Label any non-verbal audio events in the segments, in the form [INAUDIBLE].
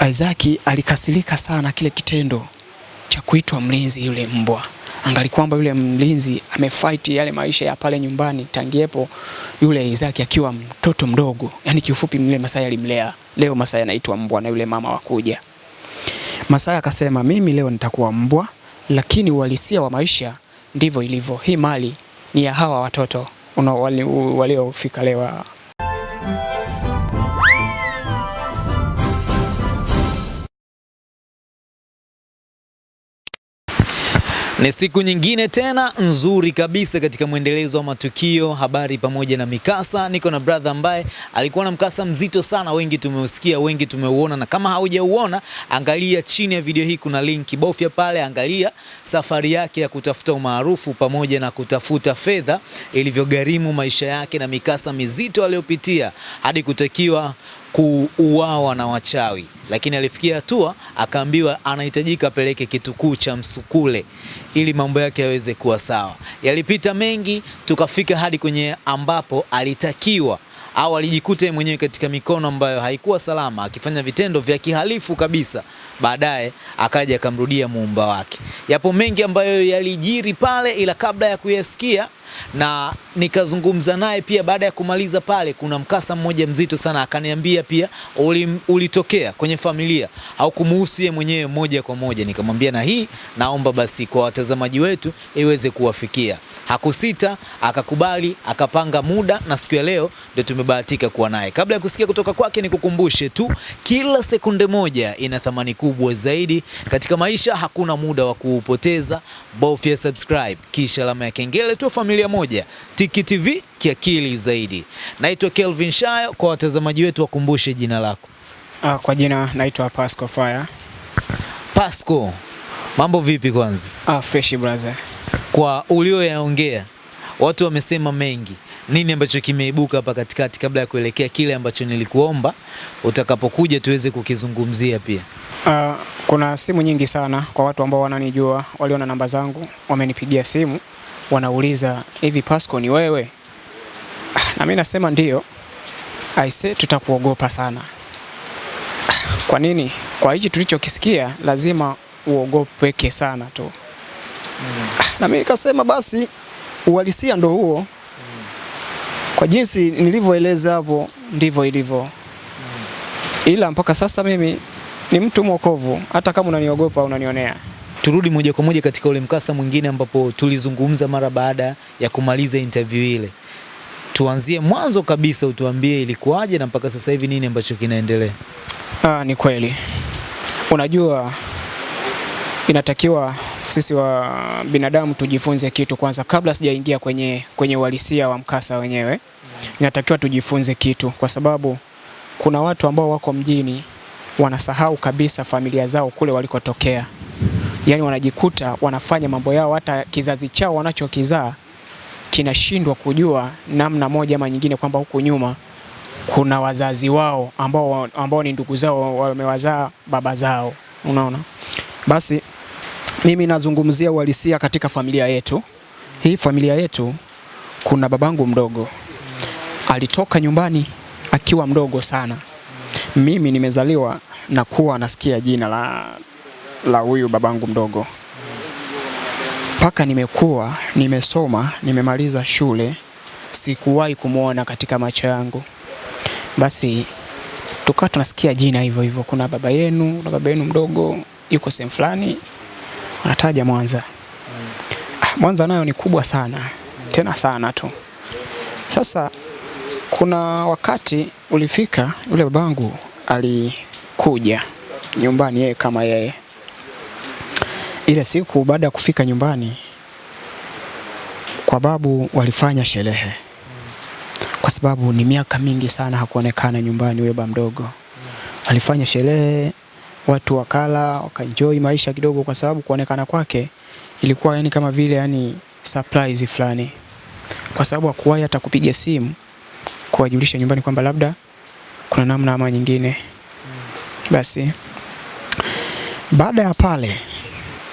Isaac alikasirika sana kile kitendo cha kuitwa mlinzi yule mbwa. Angali kwamba yule mlinzi amefight yale maisha ya pale nyumbani tangiepo yule Isaac akiwa mtoto mdogo. Yaani kiufupi yule Masai alimlea. Leo Masai anaitwa mbwa na yule mama wakuja. Masai akasema mimi leo nitakuwa mbwa, lakini uhalisia wa maisha ndivyo ilivyo. Hii mali ni ya hawa watoto waliofika wali- leo. Ni siku nyingine tena nzuri kabisa katika mwendelezo wa matukio, habari pamoja na mikasa. Niko na brother ambaye alikuwa na mkasa mzito sana, wengi tumeusikia, wengi tumeuona, na kama haujauona, angalia chini ya video hii, kuna link, bofya pale, angalia safari yake ya kutafuta umaarufu pamoja na kutafuta fedha, ilivyogharimu maisha yake na mikasa mizito aliyopitia hadi kutakiwa kuuawa na wachawi, lakini alifikia hatua akaambiwa anahitajika apeleke kitukuu cha Msukule ili mambo yake yaweze kuwa sawa. Yalipita mengi, tukafika hadi kwenye ambapo alitakiwa au alijikuta mwenyewe katika mikono ambayo haikuwa salama, akifanya vitendo vya kihalifu kabisa. Baadaye akaja akamrudia muumba wake. Yapo mengi ambayo yalijiri pale, ila kabla ya kuyasikia na nikazungumza naye pia baada ya kumaliza pale, kuna mkasa mmoja mzito sana, akaniambia pia uli, ulitokea kwenye familia au kumuhusu yeye mwenyewe moja kwa moja. Nikamwambia na hii naomba basi kwa watazamaji wetu iweze kuwafikia. Hakusita, akakubali, akapanga muda na siku ya leo ndio tumebahatika kuwa naye. Kabla ya kusikia kutoka kwake, nikukumbushe tu, kila sekunde moja ina thamani kubwa zaidi katika maisha. Hakuna muda wa kuupoteza, bofya subscribe kisha alama ya kengele, tu familia moja. Tiki TV kiakili zaidi. Naitwa Kelvin Shayo, kwa watazamaji wetu wakumbushe jina lako. Ah, kwa jina naitwa Pasco Fire. Pasco, mambo vipi kwanza? Ah, fresh brother. Kwa ulioyaongea, watu wamesema mengi. Nini ambacho kimeibuka hapa katikati, kabla ya kuelekea kile ambacho nilikuomba utakapokuja tuweze kukizungumzia pia? Uh, kuna simu nyingi sana kwa watu ambao wananijua, waliona namba zangu, wamenipigia simu, wanauliza hivi Pasco ni wewe? Ah, Na mimi nasema ndio. Aise, tutakuogopa sana. Ah, Kwa nini? Kwa hichi tulichokisikia lazima uogopeke sana tu. Na mimi nikasema basi uhalisia ndo huo. Kwa jinsi nilivyoeleza hapo ndivyo ilivyo. Ila mpaka sasa mimi ni mtu mwokovu, hata kama unaniogopa unanionea. Turudi moja kwa moja katika ule mkasa mwingine ambapo tulizungumza mara baada ya kumaliza interview ile. Tuanzie mwanzo kabisa, utuambie ilikuwaje na mpaka sasa hivi nini ambacho kinaendelea. Ah, ni kweli. Unajua inatakiwa sisi wa binadamu tujifunze kitu kwanza kabla sijaingia kwenye kwenye uhalisia wa mkasa wenyewe. Inatakiwa tujifunze kitu kwa sababu kuna watu ambao wako mjini wanasahau kabisa familia zao kule walikotokea. Yaani wanajikuta wanafanya mambo yao hata kizazi chao wanachokizaa kinashindwa kujua namna moja ama nyingine kwamba huku nyuma kuna wazazi wao ambao, ambao ni ndugu zao wamewazaa baba zao, unaona. Basi mimi nazungumzia uhalisia katika familia yetu. Hii familia yetu, kuna babangu mdogo alitoka nyumbani akiwa mdogo sana. Mimi nimezaliwa na kuwa nasikia jina la la huyu babangu mdogo mpaka nimekuwa nimesoma, nimemaliza shule, sikuwahi kumuona katika macho yangu. Basi tukawa tunasikia jina hivyo hivyo, kuna baba yenu, kuna baba yenu mdogo yuko sehemu fulani, anataja Mwanza. Ah, Mwanza nayo ni kubwa sana, tena sana tu. Sasa kuna wakati ulifika, yule babangu alikuja nyumbani yeye kama yeye. Ile siku baada ya kufika nyumbani kwa babu, walifanya sherehe kwa sababu ni miaka mingi sana hakuonekana nyumbani huyo baba mdogo. Alifanya sherehe, watu wakala, wakaenjoy maisha kidogo, kwa sababu kuonekana kwake ilikuwa yani kama vile yani surprise fulani, kwa sababu hakuwahi hata kupiga simu kuwajulisha nyumbani kwamba labda kuna namna ama nyingine. Basi baada ya pale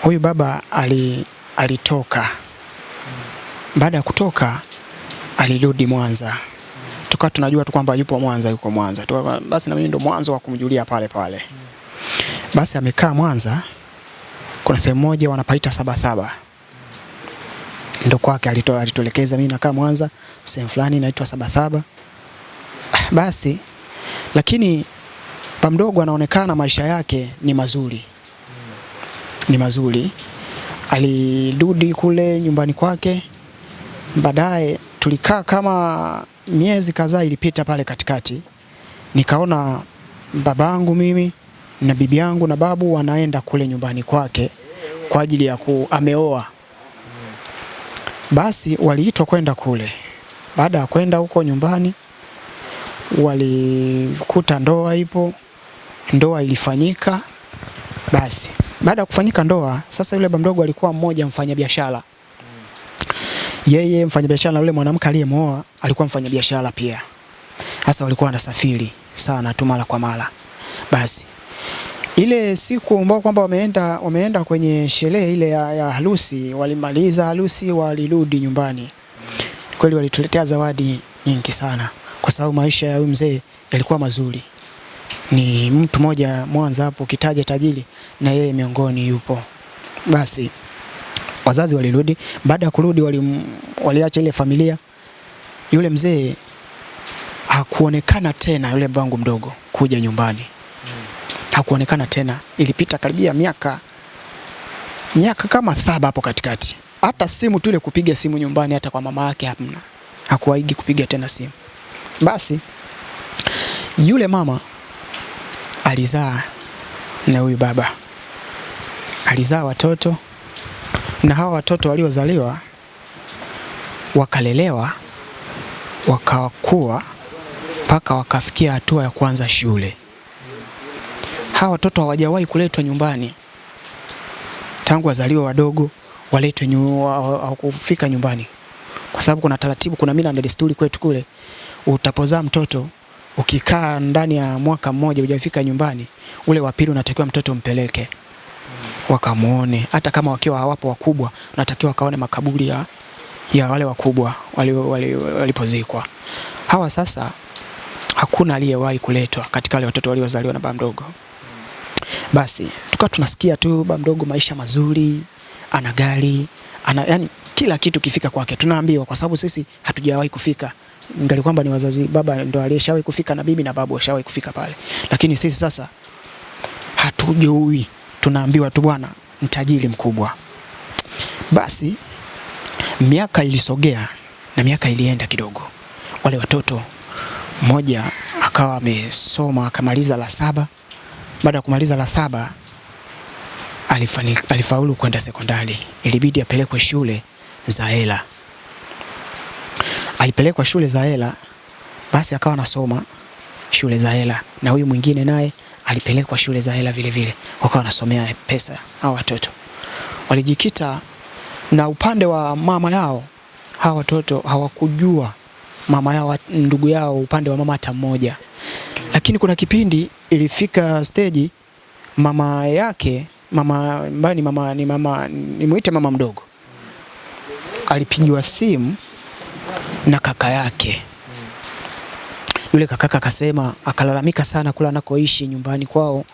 huyu baba ali, alitoka. Baada ya kutoka alirudi Mwanza, tukawa tunajua tu kwamba yupo Mwanza, yuko Mwanza Tuka, Basi na mimi ndo mwanzo wa kumjulia pale pale. Basi amekaa Mwanza, kuna sehemu moja wanapaita saba saba ndo kwake alituelekeza. Mimi nakaa Mwanza, sehemu fulani inaitwa Sabasaba. saba. Basi lakini ba mdogo anaonekana maisha yake ni mazuri, ni mazuri. Alirudi kule nyumbani kwake, baadaye tulikaa kama miezi kadhaa ilipita pale katikati, nikaona babangu mimi na bibi yangu na babu wanaenda kule nyumbani kwake kwa ajili ya ku ameoa. Basi waliitwa kwenda kule. Baada ya kwenda huko nyumbani, walikuta ndoa ipo, ndoa ilifanyika. Basi baada ya kufanyika ndoa, sasa yule bamdogo alikuwa mmoja mfanyabiashara. Yeye mfanyabiashara, yule mwanamke aliyemwoa alikuwa mfanyabiashara pia. hasa walikuwa wanasafiri sana tu mara kwa mara. Basi ile siku ambao kwamba wameenda wameenda kwenye sherehe ile ya, ya harusi, walimaliza harusi, walirudi nyumbani. Kweli walituletea zawadi nyingi sana, kwa sababu maisha ya huyu mzee yalikuwa mazuri. Ni mtu mmoja Mwanza hapo, ukitaja tajiri na yeye miongoni yupo. Basi wazazi walirudi. Baada ya kurudi, wali, waliacha ile familia. Yule mzee hakuonekana tena, yule bangu mdogo kuja nyumbani hakuonekana tena. Ilipita karibia miaka miaka kama saba hapo katikati. Hata simu tu ile kupiga simu nyumbani, hata kwa mama yake hamna, hakuwaigi kupiga tena simu. Basi yule mama alizaa na huyu baba, alizaa watoto na hawa watoto waliozaliwa wakalelewa, wakakua mpaka wakafikia hatua ya kuanza shule hawa watoto hawajawahi kuletwa nyumbani tangu wazaliwa wadogo, waletwe nyu, nyumbani, kwa sababu kuna taratibu, kuna mila na desturi kwetu kule. Utapozaa mtoto ukikaa ndani ya mwaka mmoja hujafika nyumbani, ule wa pili unatakiwa mtoto mpeleke wakamuone, hata kama wakiwa hawapo wakubwa, unatakiwa wakaone makaburi ya, ya wale wakubwa walipozikwa. Wali, wali hawa sasa hakuna aliyewahi kuletwa katika wale watoto waliozaliwa na baba mdogo. Basi tukawa tunasikia tu ba mdogo maisha mazuri, ana gari, ana yani kila kitu kifika kwake tunaambiwa, kwa sababu sisi hatujawahi kufika. Ngali kwamba ni wazazi, baba ndo aliyeshawahi kufika na bibi na babu washawahi kufika pale, lakini sisi sasa hatujui, tunaambiwa tu bwana ni tajiri mkubwa. Basi miaka ilisogea na miaka ilienda kidogo, wale watoto mmoja akawa amesoma akamaliza la saba. Baada ya kumaliza la saba alifaulu kwenda sekondari, ilibidi apelekwe shule za hela. Alipelekwa shule za hela, basi akawa anasoma shule za hela, na huyu mwingine naye alipelekwa shule za hela vile vile, wakawa wanasomea pesa. Hawa watoto walijikita, na upande wa mama yao hawa watoto hawakujua mama yao ndugu yao upande wa mama hata mmoja, lakini kuna kipindi ilifika stage mama yake mama ambaye ni mama ni mama nimuite mama mdogo alipigiwa simu na kaka yake. Yule kakaka akasema, akalalamika sana kula anakoishi nyumbani kwao,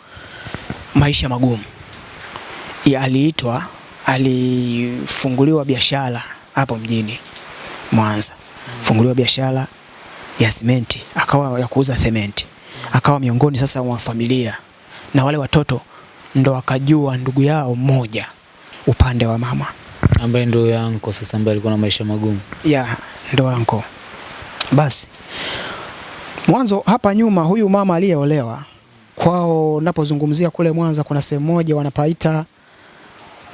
maisha magumu. Aliitwa, alifunguliwa biashara hapo mjini Mwanza funguliwa biashara ya simenti, akawa ya kuuza sementi, akawa miongoni sasa mwa familia, na wale watoto ndo wakajua ndugu yao mmoja upande wa mama. Ambaye ndo yanko sasa, ambaye alikuwa na maisha magumu. Ya ndo yanko. Basi mwanzo hapa nyuma, huyu mama aliyeolewa kwao, napozungumzia kule Mwanza, kuna sehemu moja wanapaita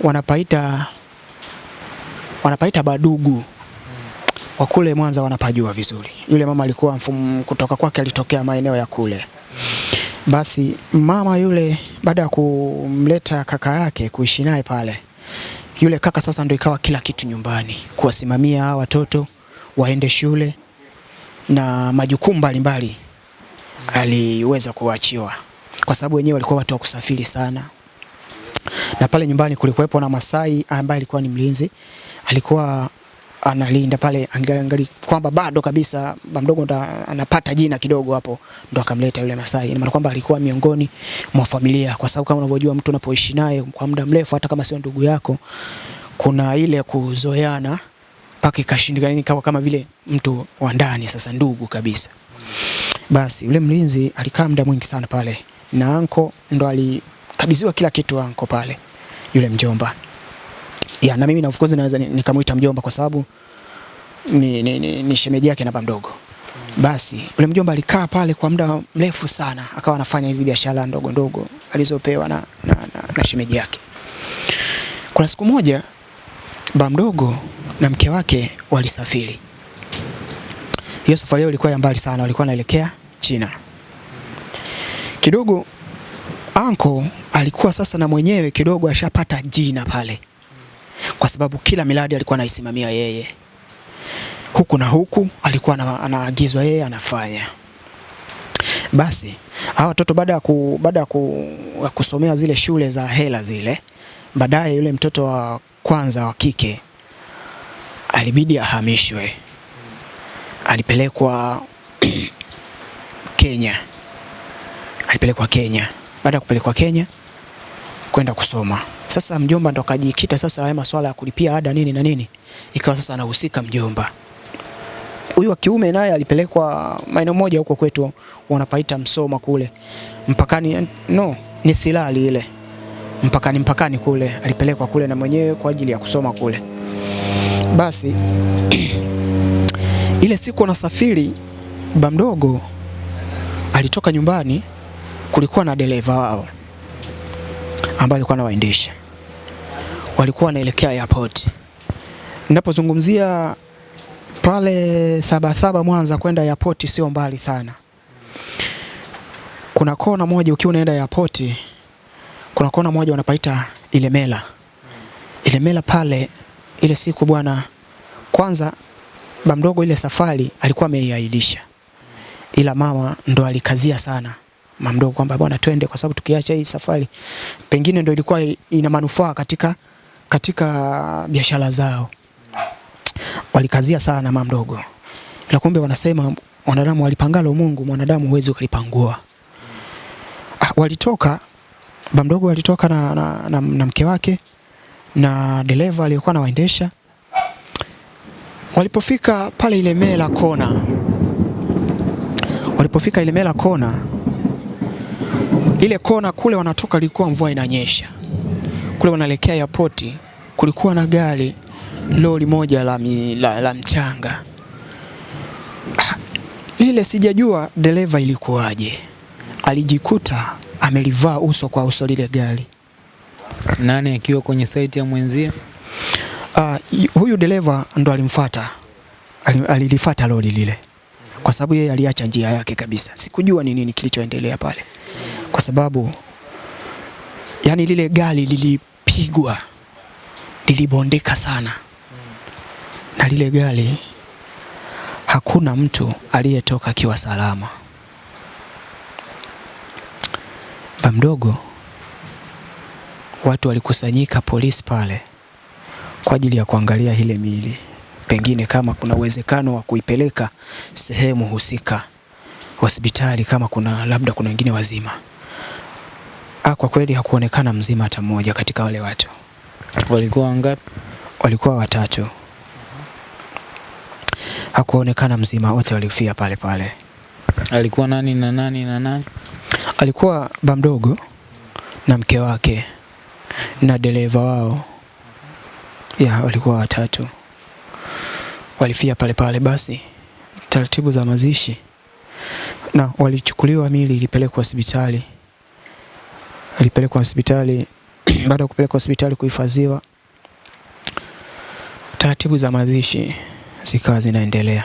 wanapaita wanapaita Badugu wa kule Mwanza wanapajua vizuri. Yule mama alikuwa mfumo kutoka kwake alitokea maeneo ya kule. Basi mama yule baada ya kumleta kaka yake kuishi naye pale, yule kaka sasa ndio ikawa kila kitu nyumbani, kuwasimamia watoto waende shule na majukumu mbalimbali aliweza kuachiwa, kwa sababu wenyewe walikuwa watu wa kusafiri sana, na pale nyumbani kulikuwepo na Masai ambaye alikuwa ni mlinzi, alikuwa analinda pale, angali kwamba bado kabisa bamdogo ndo anapata jina kidogo hapo, ndo akamleta yule Masai. Ina maana kwamba alikuwa miongoni mwa familia, kwa sababu kama unavyojua mtu unapoishi naye kwa muda mrefu, hata kama sio ndugu yako, kuna ile kuzoeana mpaka ikashindikana, ikawa kama vile mtu wa ndani, sasa ndugu kabisa. Basi yule mlinzi alikaa muda mwingi sana pale, na anko ndo alikabidhiwa kila kitu anko pale, yule mjomba ya, na mimi na of course naweza nikamuita mjomba kwa sababu ni, ni, ni, ni shemeji yake na mdogo. Basi ule mjomba alikaa pale kwa muda mrefu sana, akawa anafanya hizi biashara ndogo ndogo alizopewa na, na, na, na shemeji yake. Kuna siku moja baba mdogo na mke wake walisafiri. Hiyo safari yao ilikuwa ya mbali sana, walikuwa wanaelekea China. Kidogo anko alikuwa sasa na mwenyewe kidogo ashapata jina pale kwa sababu kila miradi alikuwa anaisimamia yeye, huku na huku alikuwa anaagizwa yeye anafanya. Basi hawa watoto baada ya ku, baada ku, ya kusomea zile shule za hela zile, baadaye yule mtoto wa kwanza wa kike alibidi ahamishwe, alipelekwa [CLEARS THROAT] Kenya, alipelekwa Kenya. Baada ya kupelekwa Kenya kwenda kusoma. Sasa mjomba ndo akajikita sasa haya masuala ya kulipia ada nini na nini, ikawa sasa anahusika mjomba. Huyu wa kiume naye alipelekwa maeneo moja huko kwetu wanapaita Msoma kule mpakani, no ni Silali ile mpakani, mpakani kule alipelekwa kule na mwenyewe kwa ajili ya kusoma kule. Basi [CLEARS THROAT] ile siku anasafiri, ba mdogo alitoka nyumbani, kulikuwa na dereva wao ambaye alikuwa anawaendesha, walikuwa wanaelekea airport. Ninapozungumzia pale Sabasaba Mwanza kwenda airport sio mbali sana. Kuna kona moja ukiwa unaenda airport, kuna kona moja wanapaita Ilemela. Ilemela pale ile siku bwana, kwanza bamdogo ile safari alikuwa ameiahirisha, ila mama ndo alikazia sana mamdogo kwamba bwana twende, kwa sababu tukiacha hii safari pengine ndio ilikuwa ina manufaa katika katika biashara zao. Walikazia sana mamdogo, ila kumbe wanasema wanadamu walipangalo Mungu, mwanadamu huwezi ukalipangua. Ah, walitoka bamdogo walitoka na, na, na, na mke wake na dereva aliyekuwa anawaendesha. Walipofika pale Ilemela kona, walipofika Ilemela kona ile kona kule wanatoka, ilikuwa mvua inanyesha kule, wanaelekea airport, kulikuwa na gari lori moja la, mi, la, la mchanga lile sijajua dereva ilikuwaje, alijikuta amelivaa uso kwa uso lile gari. Nani akiwa kwenye saiti ya mwenzie? Uh, huyu dereva ndo alimfuata, alilifata alilifuata lori lile kwa sababu yeye aliacha njia yake kabisa. Sikujua ni nini kilichoendelea pale, kwa sababu yani lile gari lilipigwa, lilibondeka sana, na lile gari hakuna mtu aliyetoka akiwa salama. Ba mdogo, watu walikusanyika polisi pale kwa ajili ya kuangalia ile miili, pengine kama kuna uwezekano wa kuipeleka sehemu husika hospitali, kama kuna labda kuna wengine wazima. Ah, kwa kweli hakuonekana mzima hata mmoja katika wale watu, Walikuwa wangapi? walikuwa watatu. Hakuonekana mzima, wote walifia pale pale. Alikuwa nani na nani na nani? Alikuwa ba mdogo na mke wake na dereva wao, ya walikuwa watatu, walifia pale pale. Basi taratibu za mazishi, na walichukuliwa, mili ilipelekwa hospitali, ilipelekwa hospitali. [CLEARS THROAT] Baada ya kupelekwa hospitali kuhifadhiwa, taratibu za mazishi zikawa zinaendelea.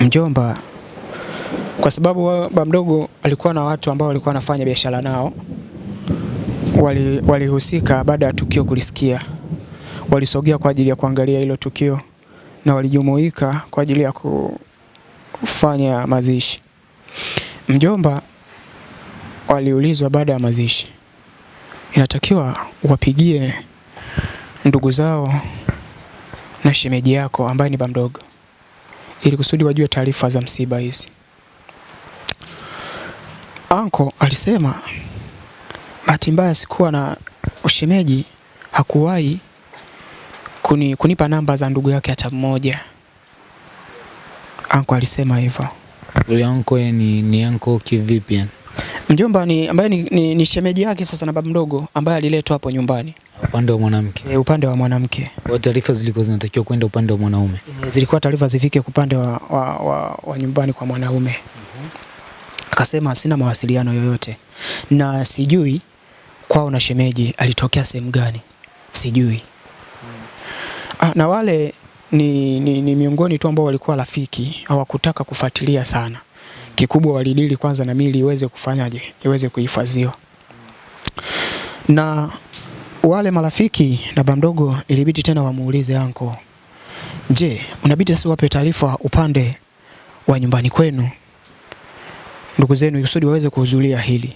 Mjomba kwa sababu baba mdogo alikuwa na watu ambao walikuwa wanafanya biashara nao, walihusika wali- baada ya tukio kulisikia, walisogea kwa ajili ya kuangalia hilo tukio na walijumuika kwa ajili ya kufanya mazishi. Mjomba waliulizwa baada ya mazishi, inatakiwa wapigie ndugu zao na shemeji yako ambaye ni bamdogo, ili kusudi wajue taarifa za msiba hizi. Anko alisema bahati mbaya sikuwa na ushemeji, hakuwahi kuni, kunipa namba za ndugu yake hata mmoja. Anko alisema hivyo. Huyo anko ni, ni anko kivipi yani? Mjomba ni ambaye ni, ni, ni shemeji yake sasa na babu mdogo ambaye aliletwa hapo nyumbani Upande wa mwanamke. e, upande wa mwanamke. Kwa taarifa zilikuwa zinatakiwa kwenda upande wa mwanaume. E, zilikuwa taarifa zifike upande wa, wa, wa, wa nyumbani kwa mwanaume. Akasema sina mawasiliano yoyote na sijui kwao na shemeji alitokea sehemu gani, sijui. Ah, na wale ni, ni, ni miongoni tu ambao walikuwa rafiki, hawakutaka kufuatilia sana. Kikubwa walidili kwanza na mili iweze kufanyaje, iweze kuhifadhiwa. Na wale marafiki na bamdogo ilibidi tena wamuulize anko, je, unabidi sasa wape taarifa upande wa nyumbani kwenu ndugu zenu kusudi waweze kuhudhuria hili.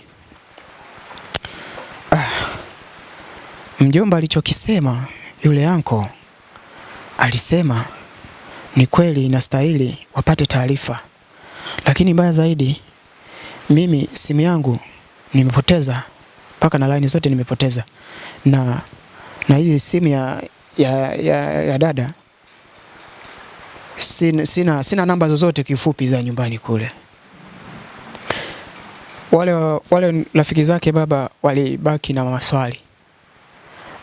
Ah, mjomba alichokisema yule anko alisema ni kweli inastahili wapate taarifa, lakini mbaya zaidi, mimi simu yangu nimepoteza mpaka na laini zote nimepoteza, na na hii simu ya, ya, ya, ya dada sina, sina, sina namba zozote kifupi za nyumbani kule. Wale, wale rafiki zake baba walibaki na maswali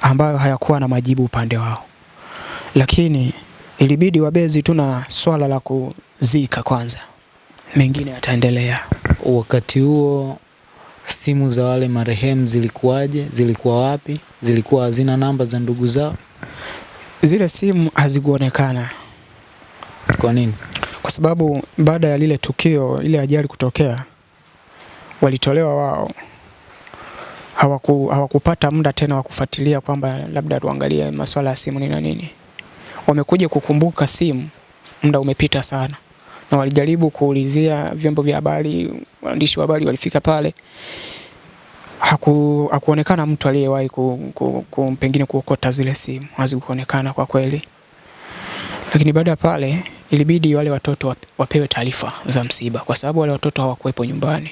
ambayo hayakuwa na majibu upande wao, lakini ilibidi wabezi tu na swala la kuzika kwanza, mengine yataendelea. Wakati huo simu za wale marehemu zilikuwaje? Zilikuwa wapi? Zilikuwa hazina namba za ndugu zao? Zile simu hazikuonekana Kwa nini? kwa sababu baada ya lile tukio, ile ajali kutokea, walitolewa wao, hawaku, hawakupata muda tena wa kufuatilia kwamba labda tuangalie masuala ya simu ni na nini. Wamekuja kukumbuka simu, muda umepita sana, na walijaribu kuulizia vyombo vya habari, waandishi wa habari walifika pale, haku, hakuonekana mtu aliyewahi ku, ku, ku, pengine kuokota zile simu, hazikuonekana kwa kweli lakini baada ya pale ilibidi wale watoto wapewe taarifa za msiba, kwa sababu wale watoto hawakuwepo nyumbani.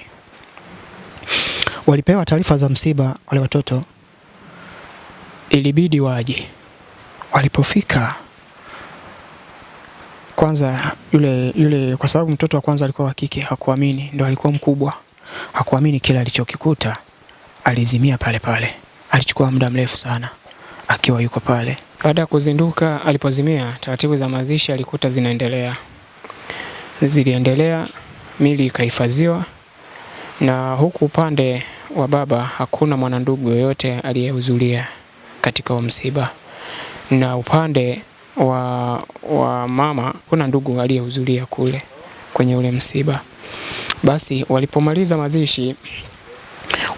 Walipewa taarifa za msiba wale watoto, ilibidi waje. Walipofika kwanza, yule yule, kwa sababu mtoto wa kwanza alikuwa wa kike, hakuamini, ndo alikuwa mkubwa, hakuamini kila alichokikuta, alizimia pale pale. Alichukua muda mrefu sana akiwa yuko pale. Baada ya kuzinduka, alipozimia, taratibu za mazishi alikuta zinaendelea, ziliendelea, mili ikahifadhiwa, na huku upande wa baba hakuna mwanandugu yoyote aliyehudhuria katika msiba, na upande wa, wa mama kuna ndugu aliyehudhuria kule kwenye ule msiba. Basi walipomaliza mazishi,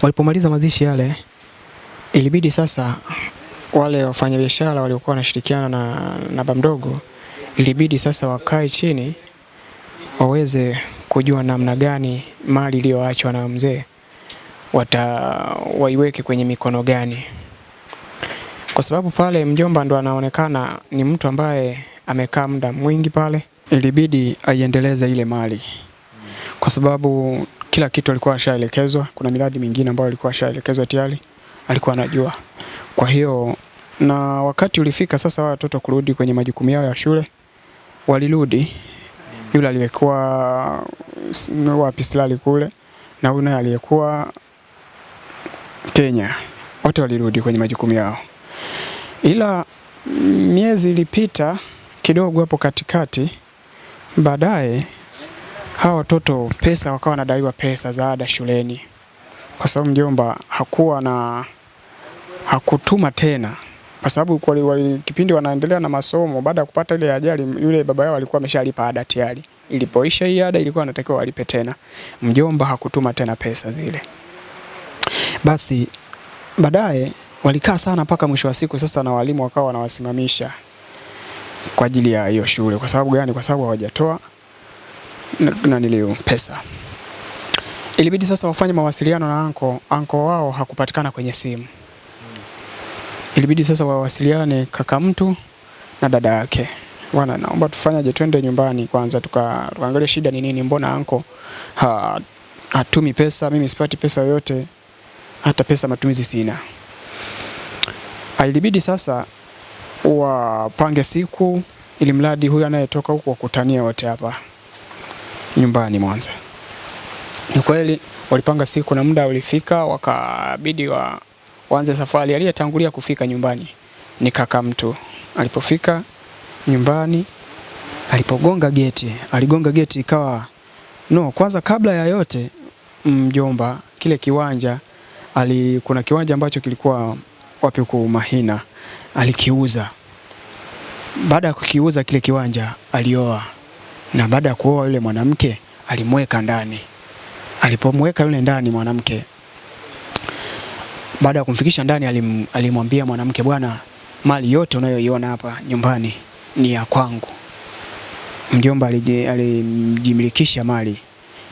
walipomaliza mazishi yale, ilibidi sasa wale wafanyabiashara waliokuwa wanashirikiana na, na mdogo ilibidi sasa wakae chini waweze kujua namna gani mali iliyoachwa na mzee wata waiweke kwenye mikono gani, kwa sababu pale mjomba ndo anaonekana ni mtu ambaye amekaa muda mwingi pale. Ilibidi aiendeleze ile mali, kwa sababu kila kitu alikuwa ashaelekezwa. Kuna miradi mingine ambayo alikuwa ashaelekezwa tayari, alikuwa anajua. Kwa hiyo na wakati ulifika sasa wa watoto kurudi kwenye majukumu yao ya shule, walirudi. Yule aliyekuwa wapi Silali kule na naye aliyekuwa Kenya, wote walirudi kwenye majukumu yao, ila miezi ilipita kidogo hapo katikati. Baadaye hawa watoto pesa wakawa wanadaiwa pesa za ada shuleni, kwa sababu mjomba hakuwa na hakutuma tena kwa sababu kipindi wanaendelea na masomo, baada ya kupata ile ajali, yule baba yao alikuwa ameshalipa ada tayari. Ilipoisha hii ada, ilikuwa anatakiwa walipe tena. Mjomba hakutuma tena pesa zile. Basi baadaye walikaa sana mpaka mwisho wa siku, sasa na walimu wakawa wanawasimamisha kwa ajili ya hiyo shule. Kwa sababu gani? Kwa sababu hawajatoa na, nilio pesa. Ilibidi sasa wafanye mawasiliano na anko. Anko wao hakupatikana kwenye simu ilibidi sasa wawasiliane kaka mtu na dada yake, bwana, naomba tufanyaje, twende nyumbani kwanza tuka tukaangalia shida ni nini, mbona anko ha, hatumi pesa, mimi sipati pesa yoyote, hata pesa matumizi sina. Ilibidi sasa wapange siku ili mradi huyu anayetoka huku wakutania wote hapa nyumbani Mwanza. Ni kweli walipanga siku na muda ulifika, wakabidi wa, waanze safari. Aliyetangulia kufika nyumbani ni kaka mtu. Alipofika nyumbani, alipogonga geti, aligonga geti ikawa no, kwanza kabla ya yote mjomba, kile kiwanja ali, kuna kiwanja ambacho kilikuwa wapi huko Mahina, alikiuza. Baada ya kukiuza kile kiwanja, alioa na baada ya kuoa yule mwanamke alimweka ndani. Alipomweka yule ndani mwanamke, baada ya kumfikisha ndani, alim, alimwambia mwanamke, bwana, mali yote unayoiona hapa nyumbani ni ya kwangu. Mjomba alijimilikisha mali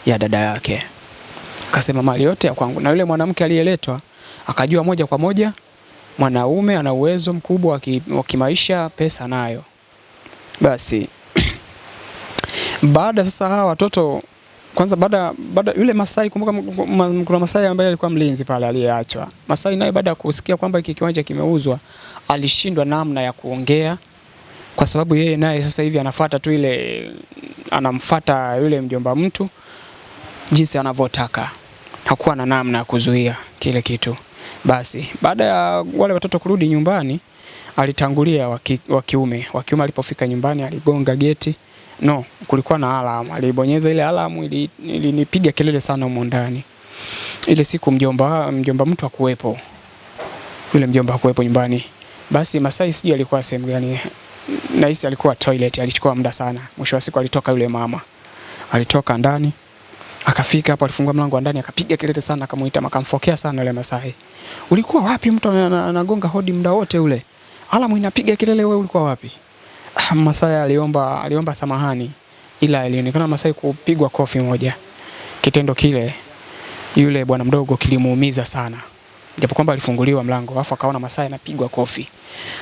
ya dada yake, akasema mali yote ya kwangu. Na yule mwanamke aliyeletwa akajua moja kwa moja mwanaume ana uwezo mkubwa wa ki- kimaisha, pesa nayo. Basi baada sasa hawa watoto kwanza, baada baada yule Masai, kumbuka kuna Masai ambaye alikuwa mlinzi pale aliyeachwa. Masai naye baada ya kusikia kwamba hiki kiwanja kimeuzwa, alishindwa namna ya kuongea, kwa sababu yeye naye sasa hivi anafuata tu ile, anamfuata yule mjomba mtu jinsi anavyotaka, hakuwa na namna ya kuzuia kile kitu. Basi baada ya wale watoto kurudi nyumbani, alitangulia wa ki- wa kiume. Wa kiume alipofika nyumbani, aligonga geti no, kulikuwa na alamu. Alibonyeza ile alamu, ili- ilinipiga kelele sana humo ndani. Ile siku mjomba mjomba mtu hakuwepo, yule mjomba hakuwepo nyumbani. Basi Masai sijui alikuwa sehemu gani, nahisi alikuwa toilet, alichukua muda sana. Mwisho wa siku alitoka yule mama, alitoka ndani akafika hapo, alifungua mlango wa ndani, akapiga kelele sana, akamuita, akamfokea sana yule Masai. Ulikuwa wapi? Mtu ana- ana- anagonga hodi muda wote ule, alamu inapiga kelele, wewe ulikuwa wapi? Ah, Masai aliomba aliomba samahani, ila ilionekana Masai kupigwa kofi moja. Kitendo kile yule bwana mdogo kilimuumiza sana, japo kwamba alifunguliwa mlango, alafu akaona Masai anapigwa kofi,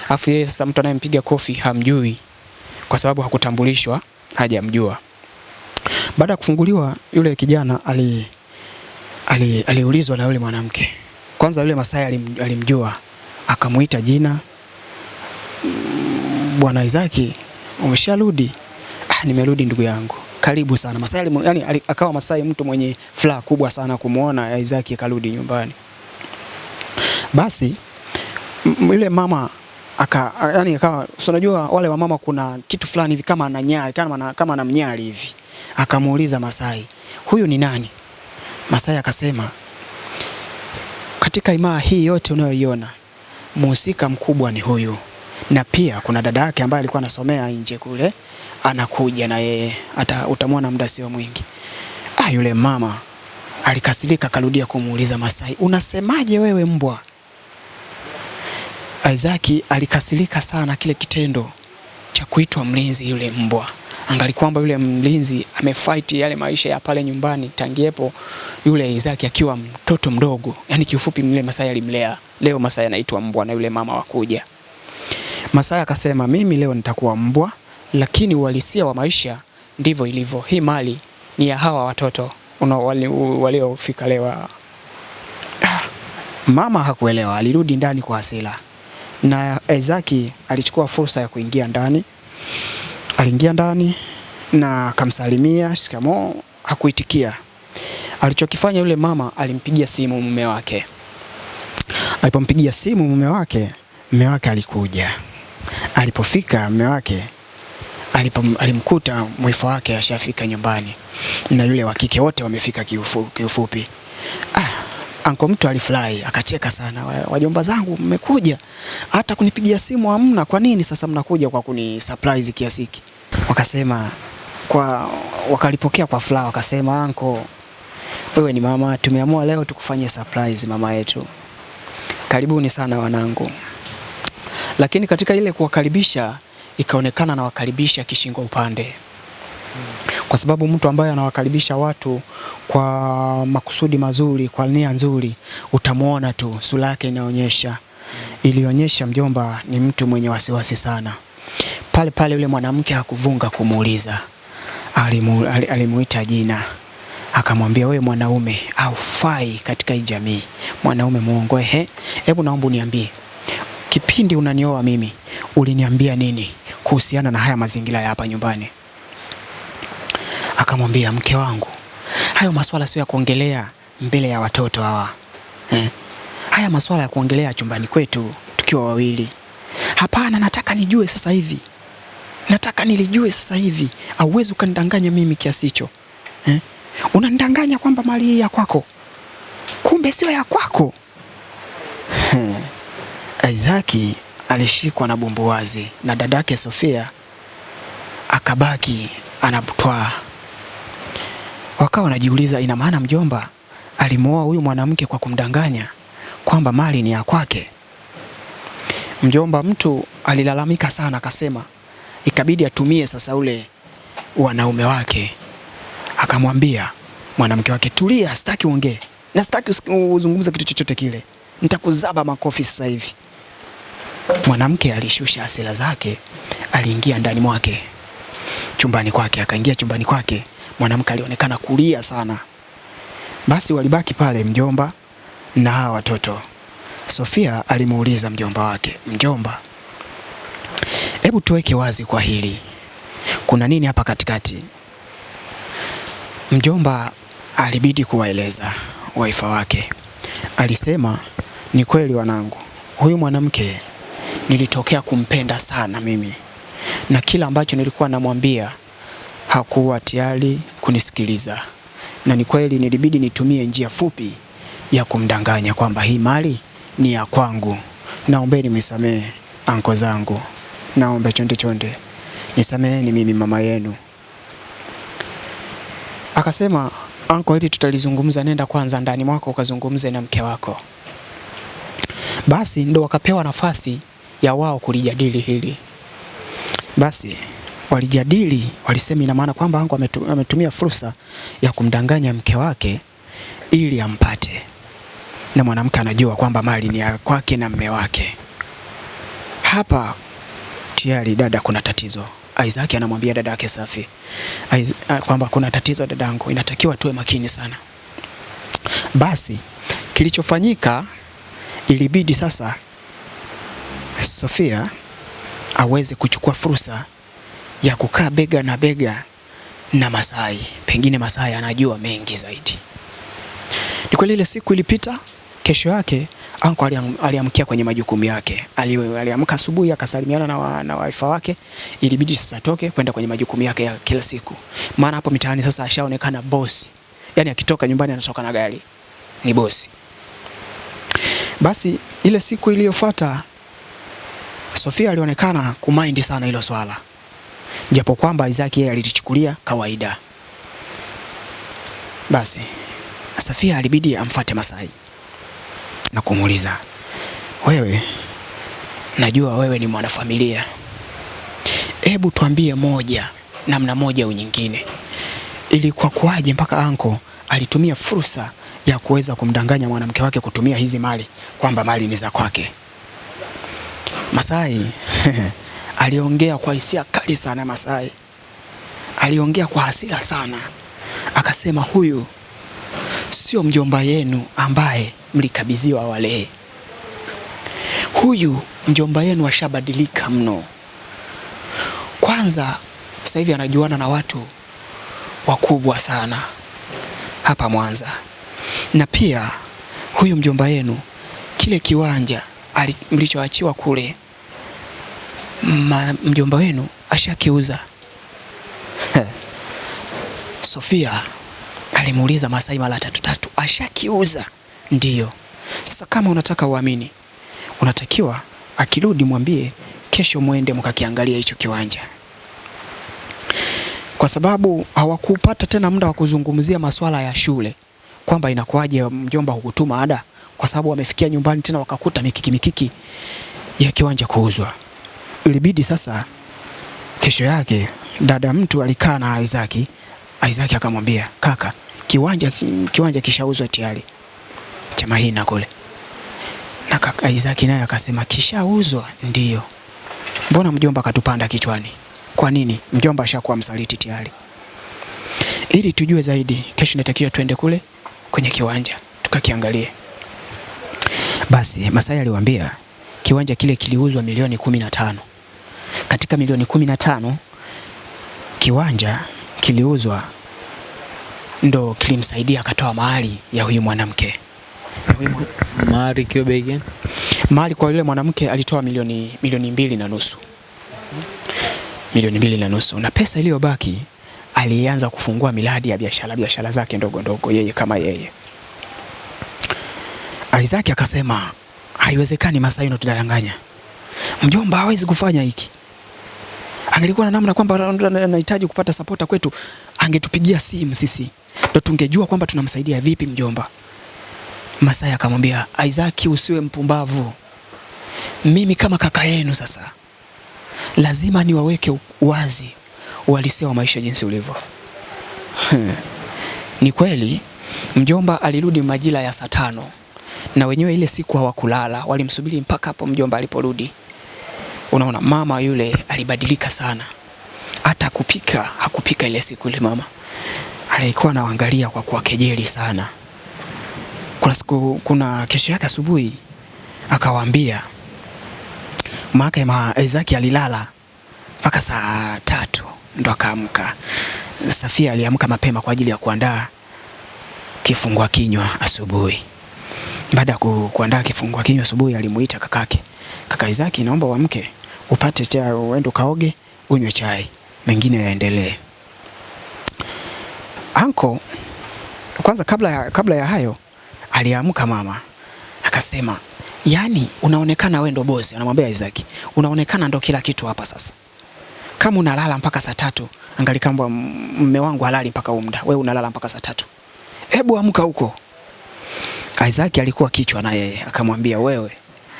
alafu yeye sasa mtu anayempiga kofi hamjui, kwa sababu hakutambulishwa, hajamjua. Baada ya kufunguliwa yule kijana ali ali- aliulizwa na yule mwanamke. Kwanza yule Masai alim, alimjua akamuita jina, "Mm, bwana Isaki, umesharudi? Ah, nimerudi ndugu yangu, karibu sana. Masai alimu, yani, akawa Masai mtu mwenye furaha kubwa sana kumwona Isaki karudi nyumbani. Basi yule mama aka yani akawa so unajua wale wa mama kuna kitu fulani hivi kama ananyari kama na, kama anamnyari hivi. Akamuuliza Masai, huyu ni nani? Masai akasema katika imaa hii yote unayoiona mhusika mkubwa ni huyu, na pia kuna dada yake ambaye alikuwa anasomea nje kule, anakuja na yeye, hata utamwona muda sio mwingi. Ah, yule mama alikasirika, akarudia kumuuliza Masai, unasemaje wewe mbwa? Isaki alikasirika sana kile kitendo cha kuitwa mlinzi yule mbwa. Angali kwamba yule mlinzi amefight yale maisha ya pale nyumbani tangiepo yule Isaac akiwa mtoto mdogo. Yaani kiufupi yule Masai alimlea. Leo Masai anaitwa mbwa na yule mama wakuja. Masai akasema mimi leo nitakuwa mbwa lakini uhalisia wa maisha ndivyo ilivyo. Hii mali ni ya hawa watoto waliofika leo. [SIGHS] Mama hakuelewa, alirudi ndani kwa hasira na Isaac alichukua fursa ya kuingia ndani. Aliingia ndani na akamsalimia shikamoo, hakuitikia. Alichokifanya yule mama, alimpigia simu mume wake. Alipompigia simu mume wake, mume wake alikuja. Alipofika mume wake alipom, alimkuta mwifa wake ashafika nyumbani na yule wa kike, wote wamefika kiufu, kiufupi. Ah, anko mtu alifurahi akacheka sana, "Wa- wajomba zangu mmekuja, hata kunipigia simu hamna. Kwa nini sasa mnakuja kwa kuni surprise kiasi hiki? Wakasema kwa wakalipokea kwa furaha, wakasema anko, wewe ni mama, tumeamua leo tukufanyie surprise mama yetu, karibuni sana wanangu. Lakini katika ile kuwakaribisha ikaonekana na wakaribisha kishingo upande kwa sababu mtu ambaye anawakaribisha watu kwa makusudi mazuri, kwa nia nzuri, utamwona tu sura yake inaonyesha. Ilionyesha mjomba ni mtu mwenye wasiwasi sana. Pale pale yule mwanamke hakuvunga kumuuliza, alimu, alimuita jina, akamwambia wewe mwanaume haufai katika hii jamii, mwanaume muongo. Ehe, hebu naomba uniambie, kipindi unanioa mimi uliniambia nini kuhusiana na haya mazingira ya hapa nyumbani? Akamwambia, mke wangu, hayo maswala sio ya kuongelea mbele ya watoto hawa eh. Haya maswala ya kuongelea chumbani kwetu tukiwa wawili. Hapana, nataka nijue sasa hivi, nataka nilijue sasa hivi. Auwezi ukanidanganya mimi kiasi hicho eh? Unanidanganya kwamba mali hii ya kwako, kumbe sio ya kwako. [LAUGHS] Isaki alishikwa na bumbuwazi na dadake Sofia akabaki anabutwaa. Wakawa wanajiuliza, ina maana mjomba alimwoa huyu mwanamke kwa kumdanganya kwamba mali ni ya kwake. Mjomba mtu alilalamika sana, akasema ikabidi atumie sasa ule wanaume wake, akamwambia mwanamke wake, tulia, sitaki uongee na sitaki uzungumze kitu chochote kile, nitakuzaba makofi sasa hivi. Mwanamke alishusha hasira zake, aliingia ndani mwake chumbani kwake, akaingia chumbani kwake. Mwanamke alionekana kulia sana. Basi walibaki pale mjomba na hawa watoto. Sofia alimuuliza mjomba wake, mjomba, hebu tuweke wazi kwa hili, kuna nini hapa katikati? Mjomba alibidi kuwaeleza waifa wake. Alisema, ni kweli wanangu, huyu mwanamke nilitokea kumpenda sana mimi, na kila ambacho nilikuwa namwambia hakuwa tayari kunisikiliza, na ni kweli nilibidi nitumie njia fupi ya kumdanganya kwamba hii mali ni ya kwangu. Naombeni mnisamehe anko zangu, naombe chonde chonde, nisameheni mimi mama yenu. Akasema, anko, hili tutalizungumza, nenda kwanza ndani mwako ukazungumze na mke wako. Basi ndo wakapewa nafasi ya wao kulijadili hili. Basi walijadili, walisema ina maana kwamba anko ametumia fursa ya kumdanganya mke wake ili ampate, na mwanamke anajua kwamba mali ni ya kwake na mme wake. Hapa tayari dada, kuna tatizo. Isaac anamwambia dada yake Safi ah, kwamba kuna tatizo dadangu, inatakiwa tuwe makini sana. Basi kilichofanyika, ilibidi sasa Sofia aweze kuchukua fursa ya kukaa bega na bega na Masai. Pengine Masai anajua mengi zaidi. Ni kweli ile siku ilipita, kesho yake anko aliamkia kwenye majukumu yake. Aliamka asubuhi akasalimiana na, wa, na waifa wake, ilibidi sasa atoke kwenda kwenye majukumu yake ya kila siku, maana hapo mitaani sasa ashaonekana bosi, yaani akitoka nyumbani anatoka na gari, ni bosi. Basi ile siku iliyofuata Sofia alionekana kumaindi sana hilo swala, japo kwamba Isaac yeye alilichukulia kawaida. Basi Safia alibidi amfate Masai na kumuuliza, wewe, najua wewe ni mwanafamilia, hebu tuambie moja, namna moja au nyingine, ilikuwa kuwaje mpaka anko alitumia fursa ya kuweza kumdanganya mwanamke wake kutumia hizi mali kwamba mali ni za kwake. Masai [LAUGHS] aliongea kwa hisia kali sana. Masai aliongea kwa hasira sana, akasema huyu sio mjomba yenu ambaye mlikabidhiwa wale, Huyu mjomba yenu ashabadilika mno. Kwanza sasa hivi anajuana na watu wakubwa sana hapa Mwanza, na pia huyu mjomba yenu kile kiwanja mlichoachiwa kule mjomba wenu ashakiuza. [LAUGHS] Sofia alimuuliza Masai mara tatu tatu, ashakiuza? Ndiyo. Sasa kama unataka uamini, unatakiwa akirudi mwambie kesho mwende mkakiangalia hicho kiwanja, kwa sababu hawakupata tena muda wa kuzungumzia masuala ya shule, kwamba inakuwaje mjomba hukutuma ada, kwa sababu wamefikia nyumbani tena wakakuta mikiki mikiki ya kiwanja kuuzwa. Ilibidi sasa kesho yake dada mtu alikaa na Isaac. Isaac akamwambia kaka, kiwanja kiwanja kishauzwa tayari cha Mahina kule. Na kaka Isaac naye akasema kishauzwa? ndio mbona mjomba akatupanda kichwani? Kwa nini? Mjomba ashakuwa msaliti tayari. Ili tujue zaidi, kesho natakiwa twende kule kwenye kiwanja tukakiangalie. Basi Masai aliwaambia kiwanja kile kiliuzwa milioni kumi na tano. Katika milioni kumi na tano kiwanja kiliuzwa ndo kilimsaidia akatoa mahari ya huyu mwanamke. Mahari bei gani? Mahali kwa yule mwanamke alitoa milioni milioni mbili na nusu, milioni mbili na nusu, na pesa iliyobaki alianza kufungua miradi ya biashara biashara zake ndogo ndogo, yeye kama yeye. Isaac akasema haiwezekani, Masai unatudanganya, mjomba hawezi kufanya hiki. Angelikuwa na namna kwamba anahitaji kupata sapota kwetu, angetupigia simu sisi ndo tungejua kwamba tunamsaidia vipi mjomba. Masai akamwambia Isaac, usiwe mpumbavu, mimi kama kaka yenu sasa lazima niwaweke wazi uhalisia wa maisha jinsi ulivyo. [LAUGHS] Ni kweli mjomba alirudi majira ya saa tano na wenyewe ile siku hawakulala, walimsubiri mpaka hapo mjomba aliporudi. Unaona, mama yule alibadilika sana, hata kupika hakupika ile siku ile. Mama alikuwa anawaangalia kwa kuwakejeli sana. Kuna siku, kuna kesho yake asubuhi akawaambia maake ma Isaki alilala mpaka saa tatu ndo akaamka. Safia aliamka mapema kwa ajili ya kuandaa kifungua kinywa asubuhi. Baada ya ku, kuandaa kifungua kinywa asubuhi, alimuita kakake, kaka Isaki, naomba uamke upate chai, uende ukaoge, unywe chai, mengine yaendelee. Anko kwanza, kabla ya, kabla ya hayo aliamka mama akasema, yani unaonekana wewe ndo bosi. Anamwambia Isaac, unaonekana ndo kila kitu hapa sasa. Kama unalala mpaka saa tatu, angali kamba mme wangu halali mpaka umda, wewe unalala mpaka saa tatu. Hebu amka huko. Isaac alikuwa kichwa na yeye akamwambia, wewe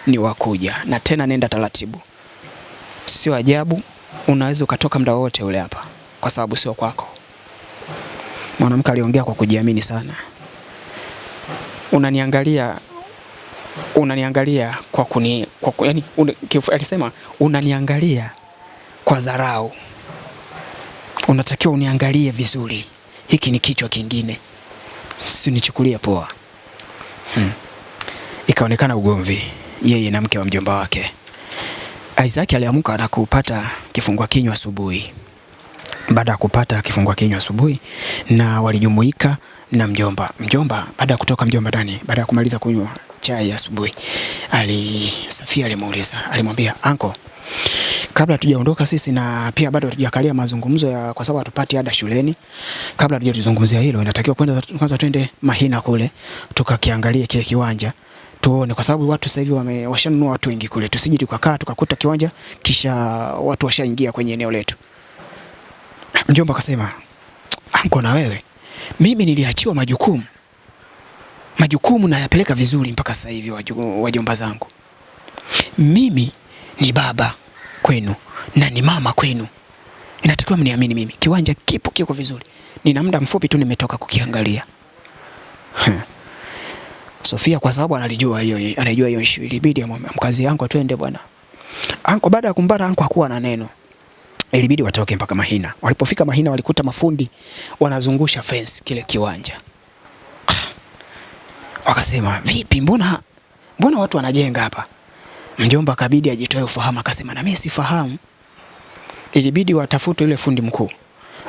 ni wakuja na tena nenda taratibu, sio ajabu unaweza ukatoka muda wote ule hapa, kwa sababu sio kwako. Mwanamke aliongea kwa kujiamini sana. Unaniangalia, unaniangalia kwa kuni, kwa, yani, un, kifu, alisema unaniangalia kwa dharau, unatakiwa uniangalie vizuri. Hiki ni kichwa kingine, sinichukulie poa. Hmm. Ikaonekana ugomvi yeye na mke wa mjomba wake. Isaac aliamka na kupata kifungua kinywa asubuhi. Baada ya kupata kifungua kinywa asubuhi, na walijumuika na mjomba. Mjomba baada ya kutoka mjomba ndani, baada ya kumaliza kunywa chai asubuhi, ali Safia alimuuliza, alimwambia anko, kabla tujaondoka sisi na pia bado hatujakalia mazungumzo ya, kwa sababu hatupati ada shuleni. Kabla hatujalizungumzia hilo, inatakiwa kwanza kwanza twende Mahina kule tukakiangalie kile kiwanja tuone, kwa sababu watu sasa hivi washanunua watu wengi kule, tusije tukakaa tukakuta kiwanja kisha watu washaingia kwenye eneo letu. Mjomba akasema, anko, na wewe mimi niliachiwa majukumu majukumu nayapeleka vizuri mpaka sasa hivi, wajomba zangu. Mimi ni baba kwenu na ni mama kwenu, inatakiwa mniamini mimi. Kiwanja kipo kiko vizuri, nina muda mfupi tu nimetoka kukiangalia. Sofia kwa sababu analijua hiyo anajua hiyo issue, ilibidi amkazi mkazi yangu twende bwana. Anko baada ya kumbara anko hakuwa na neno. Ilibidi watoke mpaka Mahina. Walipofika Mahina walikuta mafundi wanazungusha fence kile kiwanja. Wakasema, "Vipi mbona mbona watu wanajenga hapa?" Mjomba kabidi ajitoe ufahamu akasema, "Na mimi sifahamu." Ilibidi watafute yule fundi mkuu.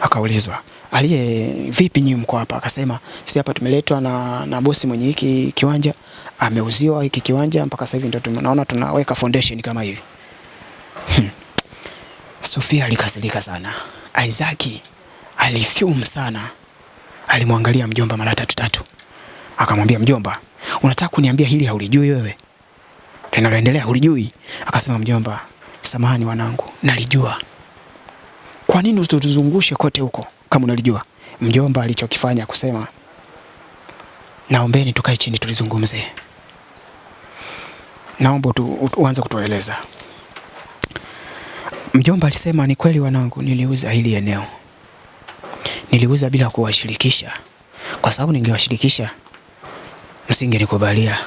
Akaulizwa, "Aliye vipi nyinyi mko hapa?" Akasema, sisi hapa tumeletwa na, na bosi mwenye hiki kiwanja, ameuziwa hiki kiwanja mpaka sasa hivi ndio tunaona tunaweka foundation kama hivi." Hmm. Sofia alikasirika sana. Isaac alifume sana. Alimwangalia mjomba mara tatu tatu. Akamwambia mjomba, unataka kuniambia hili haulijui wewe? Linaloendelea hulijui? Akasema mjomba, samahani wanangu, nalijua. Kwa nini usituzungushe kote huko kama unalijua? Mjomba alichokifanya kusema, naombeni tukae chini tulizungumze. Naomba tu, uanze kutueleza. Mjomba alisema ni kweli wanangu, niliuza hili eneo, niliuza bila kuwashirikisha, kwa sababu ningewashirikisha msingenikubalia,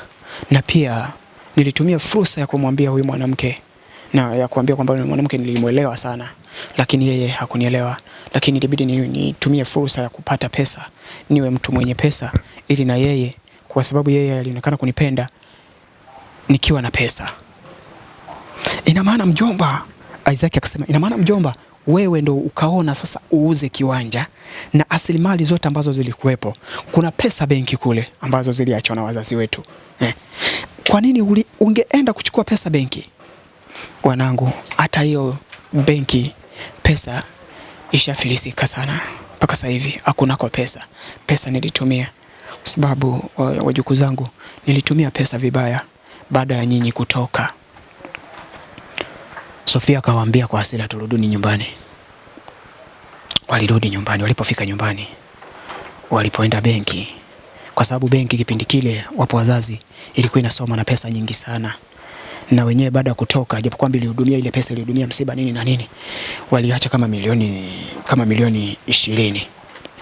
na pia nilitumia fursa ya kumwambia huyu mwanamke na ya kuambia kwamba mwanamke nilimwelewa sana, lakini yeye hakunielewa, lakini ilibidi ni- nitumie fursa ya kupata pesa, niwe mtu mwenye pesa, ili na yeye, kwa sababu yeye alionekana kunipenda nikiwa na pesa. Ina maana mjomba, Isaac akasema, ina maana mjomba, wewe ndo ukaona sasa uuze kiwanja na asilimali zote ambazo zilikuwepo. Kuna pesa benki kule ambazo ziliachwa na wazazi wetu eh. Kwa nini ungeenda kuchukua pesa benki? Wanangu, hata hiyo benki pesa ishafilisika sana mpaka sasa hivi hakuna kwa pesa. Pesa nilitumia kwa sababu wajuku wajukuu zangu, nilitumia pesa vibaya baada ya nyinyi kutoka. Sofia akawaambia kwa hasira, turuduni nyumbani. Walirudi nyumbani. Walipofika nyumbani, walipoenda benki, kwa sababu benki kipindi kile, wapo wazazi, ilikuwa inasoma na pesa nyingi sana, na wenyewe baada ya kutoka, japo kwamba ilihudumia ile pesa ilihudumia msiba nini na nini, waliacha kama milioni kama milioni ishirini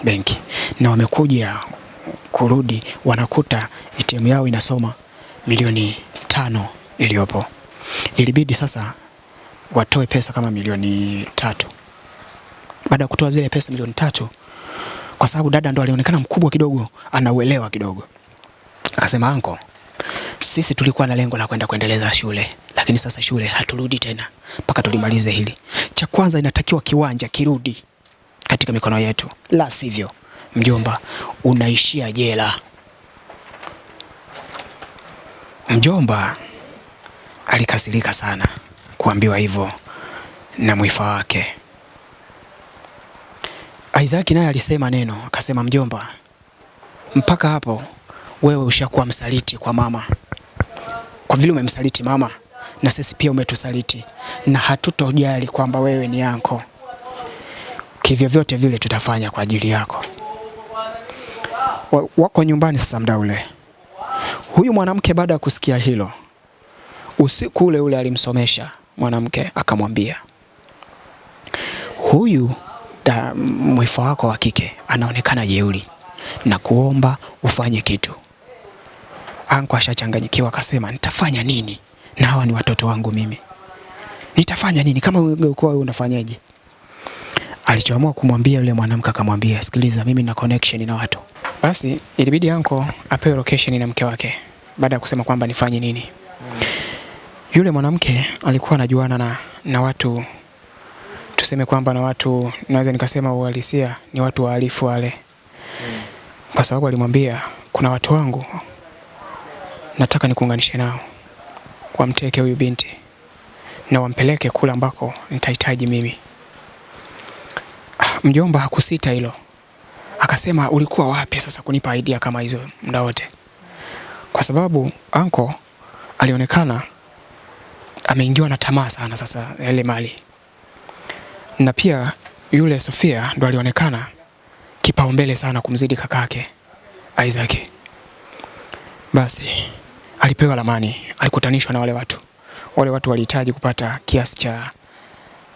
benki, na wamekuja kurudi, wanakuta ATM yao inasoma milioni tano iliyopo. Ilibidi sasa watoe pesa kama milioni tatu. Baada ya kutoa zile pesa milioni tatu, kwa sababu dada ndo alionekana mkubwa kidogo, anauelewa kidogo, akasema anko, sisi tulikuwa na lengo la kwenda kuendeleza shule, lakini sasa shule haturudi tena mpaka tulimalize hili. Cha kwanza inatakiwa kiwanja kirudi katika mikono yetu, la sivyo mjomba, unaishia jela. Mjomba alikasirika sana kuambiwa hivyo na mwifa wake. Isaac naye alisema neno, akasema mjomba, mpaka hapo wewe ushakuwa msaliti kwa mama. Kwa vile umemsaliti mama, na sisi pia umetusaliti, na hatutojali kwamba wewe ni yanko. Kivyo vyote vile tutafanya kwa ajili yako. Wako nyumbani sasa mda ule. Huyu mwanamke baada ya kusikia hilo, usiku ule ule alimsomesha mwanamke, akamwambia huyu mwifa wako wa kike anaonekana jeuri na kuomba ufanye kitu. Anko ashachanganyikiwa akasema, nitafanya nini na hawa ni watoto wangu mimi, nitafanya nini? Kama ungekuwa wewe unafanyaje? Alichoamua kumwambia yule mwanamke akamwambia, sikiliza, mimi na connection na watu. Basi ilibidi anko apewe location na mke wake, baada ya kusema kwamba nifanye nini. Yule mwanamke alikuwa anajuana na, na watu tuseme kwamba na watu naweza nikasema uhalisia ni watu wahalifu wale, kwa sababu alimwambia kuna watu wangu nataka nikuunganishe nao, wamteke huyu binti. Na wampeleke kule ambako nitahitaji mimi. Mjomba hakusita hilo, akasema ulikuwa wapi sasa kunipa idea kama hizo muda wote, kwa sababu anko alionekana ameingiwa na tamaa sana sasa ile mali. Na pia yule Sofia ndo alionekana kipaumbele sana kumzidi kakake Isaac. Basi alipewa lamani, alikutanishwa na wale watu. Wale watu walihitaji kupata kiasi cha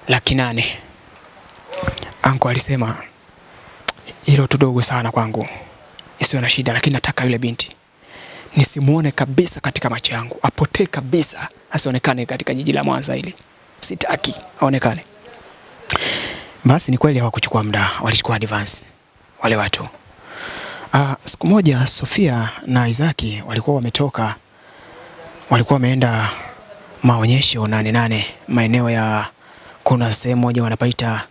laki nane. Anko alisema hilo tu dogo sana kwangu, isiwe na shida, lakini nataka yule binti nisimuone kabisa katika macho yangu, apotee kabisa, asionekane katika jiji la Mwanza hili. Sitaki aonekane. Basi ni kweli hawakuchukua muda, walichukua advance wale watu. Uh, siku moja Sofia na Isaki walikuwa wametoka, walikuwa wameenda maonyesho nane nane maeneo ya, kuna sehemu moja wanapaita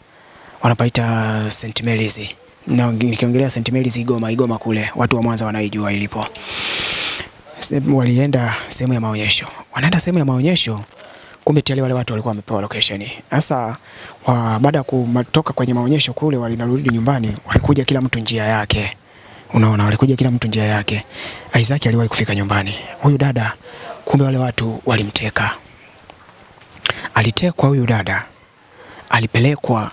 wanapaita St Mary's, na nikiongelea St Mary's Igoma, Igoma kule watu wa Mwanza wanaijua ilipo. sehemu Walienda sehemu ya maonyesho, wanaenda sehemu ya maonyesho kumbe tayari wale watu walikuwa wamepewa location. Sasa baada ya kutoka kwenye maonyesho kule, walinarudi nyumbani, walikuja kila mtu njia yake. Unaona, walikuja kila mtu njia yake. Isaac aliwahi kufika nyumbani, huyu dada, kumbe wale watu walimteka. Alitekwa huyu dada, alipelekwa.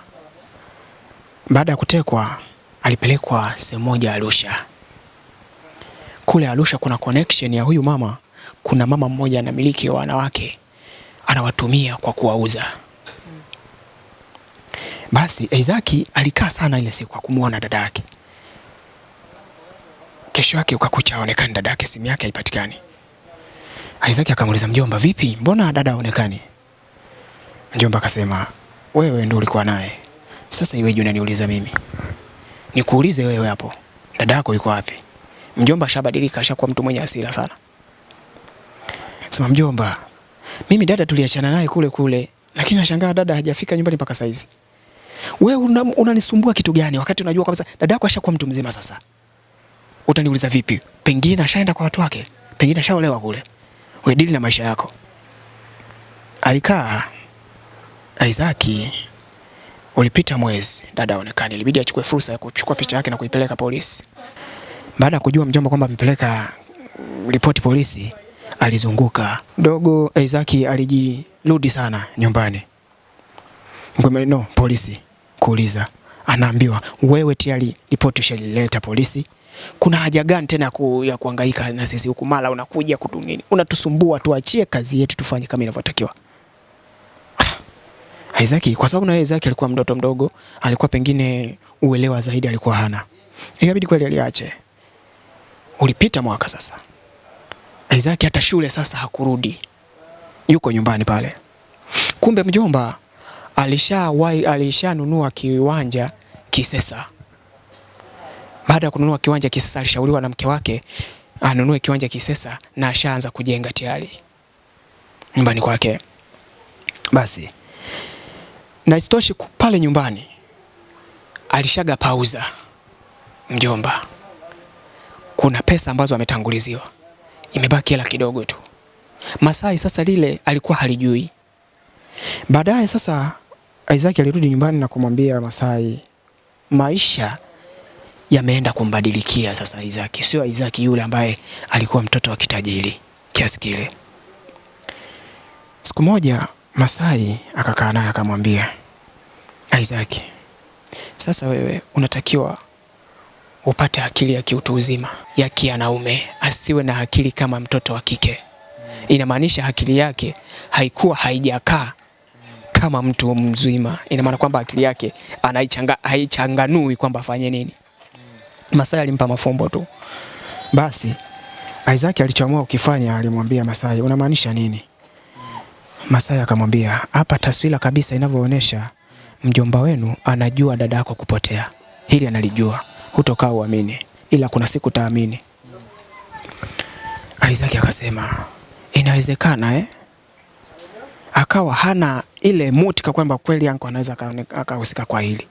Baada ya kutekwa, alipelekwa sehemu moja Arusha. Kule Arusha kuna connection ya huyu mama, kuna mama mmoja anamiliki wanawake anawatumia kwa kuwauza. Basi Isaki alikaa sana ile siku akumuona dada yake. Kesho yake ukakucha aonekani dada yake, simu yake haipatikani. Isaki akamuuliza mjomba, vipi, mbona dada haonekani? Mjomba akasema wewe ndio ulikuwa naye, sasa iweje unaniuliza mimi? Nikuulize wewe hapo, dada yako yuko wapi? Mjomba ashabadilika, ashakuwa mtu mwenye hasira sana. Sema mjomba, mimi dada tuliachana naye kule kule, lakini nashangaa dada hajafika nyumbani mpaka saizi. Wewe unanisumbua una kitu gani wakati unajua kwamba dada yako ashakuwa mtu mzima sasa? Utaniuliza vipi? Pengine ashaenda kwa watu wake, pengine ashaolewa kule. Wewe dili na maisha yako. Alikaa Isaki, ulipita mwezi, dada aonekani, ilibidi achukue fursa ya kuchukua picha yake na kuipeleka polisi. Baada ya kujua mjomba kwamba amepeleka ripoti polisi, alizunguka dogo. Isaki alijirudi sana nyumbani, no polisi kuuliza, anaambiwa wewe tayari ripoti ushalileta polisi, kuna haja gani tena ku, ya kuhangaika na sisi huku, mara unakuja kutu nini, unatusumbua, tuachie kazi yetu tufanye kama inavyotakiwa. [SIGHS] Isaki kwa sababu na Isaki alikuwa mtoto mdogo, alikuwa pengine uelewa zaidi alikuwa hana, ikabidi kweli aliache. Ulipita mwaka sasa, Isaki hata shule sasa hakurudi, yuko nyumbani pale. Kumbe mjomba alishawahi alishanunua kiwanja Kisesa. Baada ya kununua kiwanja Kisesa, alishauriwa na mke wake anunue kiwanja Kisesa na ashaanza kujenga tayari nyumbani kwake. Basi na isitoshe pale nyumbani alishaga pauza mjomba, kuna pesa ambazo ametanguliziwa, imebaki hela kidogo tu. Masai sasa lile alikuwa halijui. Baadaye sasa Isaac alirudi nyumbani na kumwambia Masai maisha yameenda kumbadilikia sasa. Isaki, sio Isaki yule ambaye alikuwa mtoto wa kitajiri kiasi kile. Siku moja Masai akakaa naye akamwambia, Isaki, sasa wewe unatakiwa upate akili ya kiutu uzima ya kianaume, asiwe na akili kama mtoto wa kike. Inamaanisha akili yake haikuwa haijakaa kama mtu mzima. Ina maana kwamba akili yake anaichanga haichanganui kwamba afanye nini. Masai alimpa mafumbo tu. Basi Isaac alichoamua ukifanya, alimwambia Masai, unamaanisha nini? Masai akamwambia, hapa taswira kabisa inavyoonyesha mjomba wenu anajua dada yako kupotea. Hili analijua, hutokaa uamini, ila kuna siku taamini. Isaac akasema inawezekana eh? Akawa hana ile mutika kwamba kweli anko anaweza akahusika kwa hili.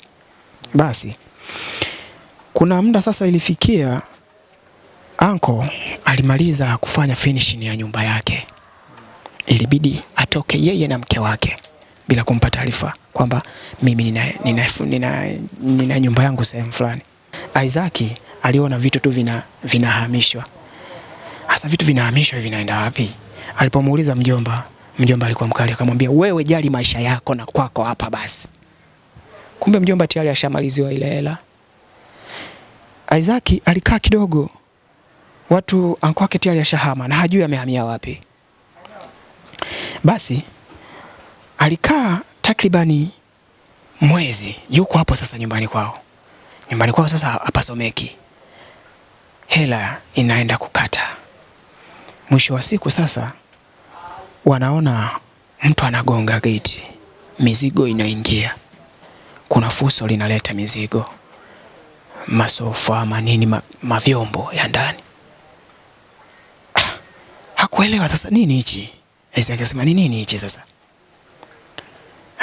Basi kuna muda sasa ilifikia anko alimaliza kufanya finishing ya nyumba yake, ilibidi atoke yeye na mke wake bila kumpa taarifa kwamba mimi nina, nina, nina, nina nyumba yangu sehemu fulani. Isaac aliona vitu tu vina vinahamishwa. Hasa vitu vinahamishwa vinaenda wapi? Alipomuuliza mjomba, mjomba alikuwa mkali, akamwambia wewe jali maisha yako na kwako hapa basi. Kumbe mjomba tayari ashamaliziwa ile hela. Isaac alikaa kidogo, watu anko wake tayari ashahama na hajui amehamia wapi. Basi alikaa takribani mwezi, yuko hapo sasa nyumbani kwao. Nyumbani kwao sasa hapasomeki, hela inaenda kukata. Mwisho wa siku sasa wanaona mtu anagonga geti, mizigo inaingia. Kuna fuso linaleta mizigo, masofa manini, ma, mavyombo ya ndani. Ah, hakuelewa sasa nini hichi. Isaac akasema ni nini hichi sasa?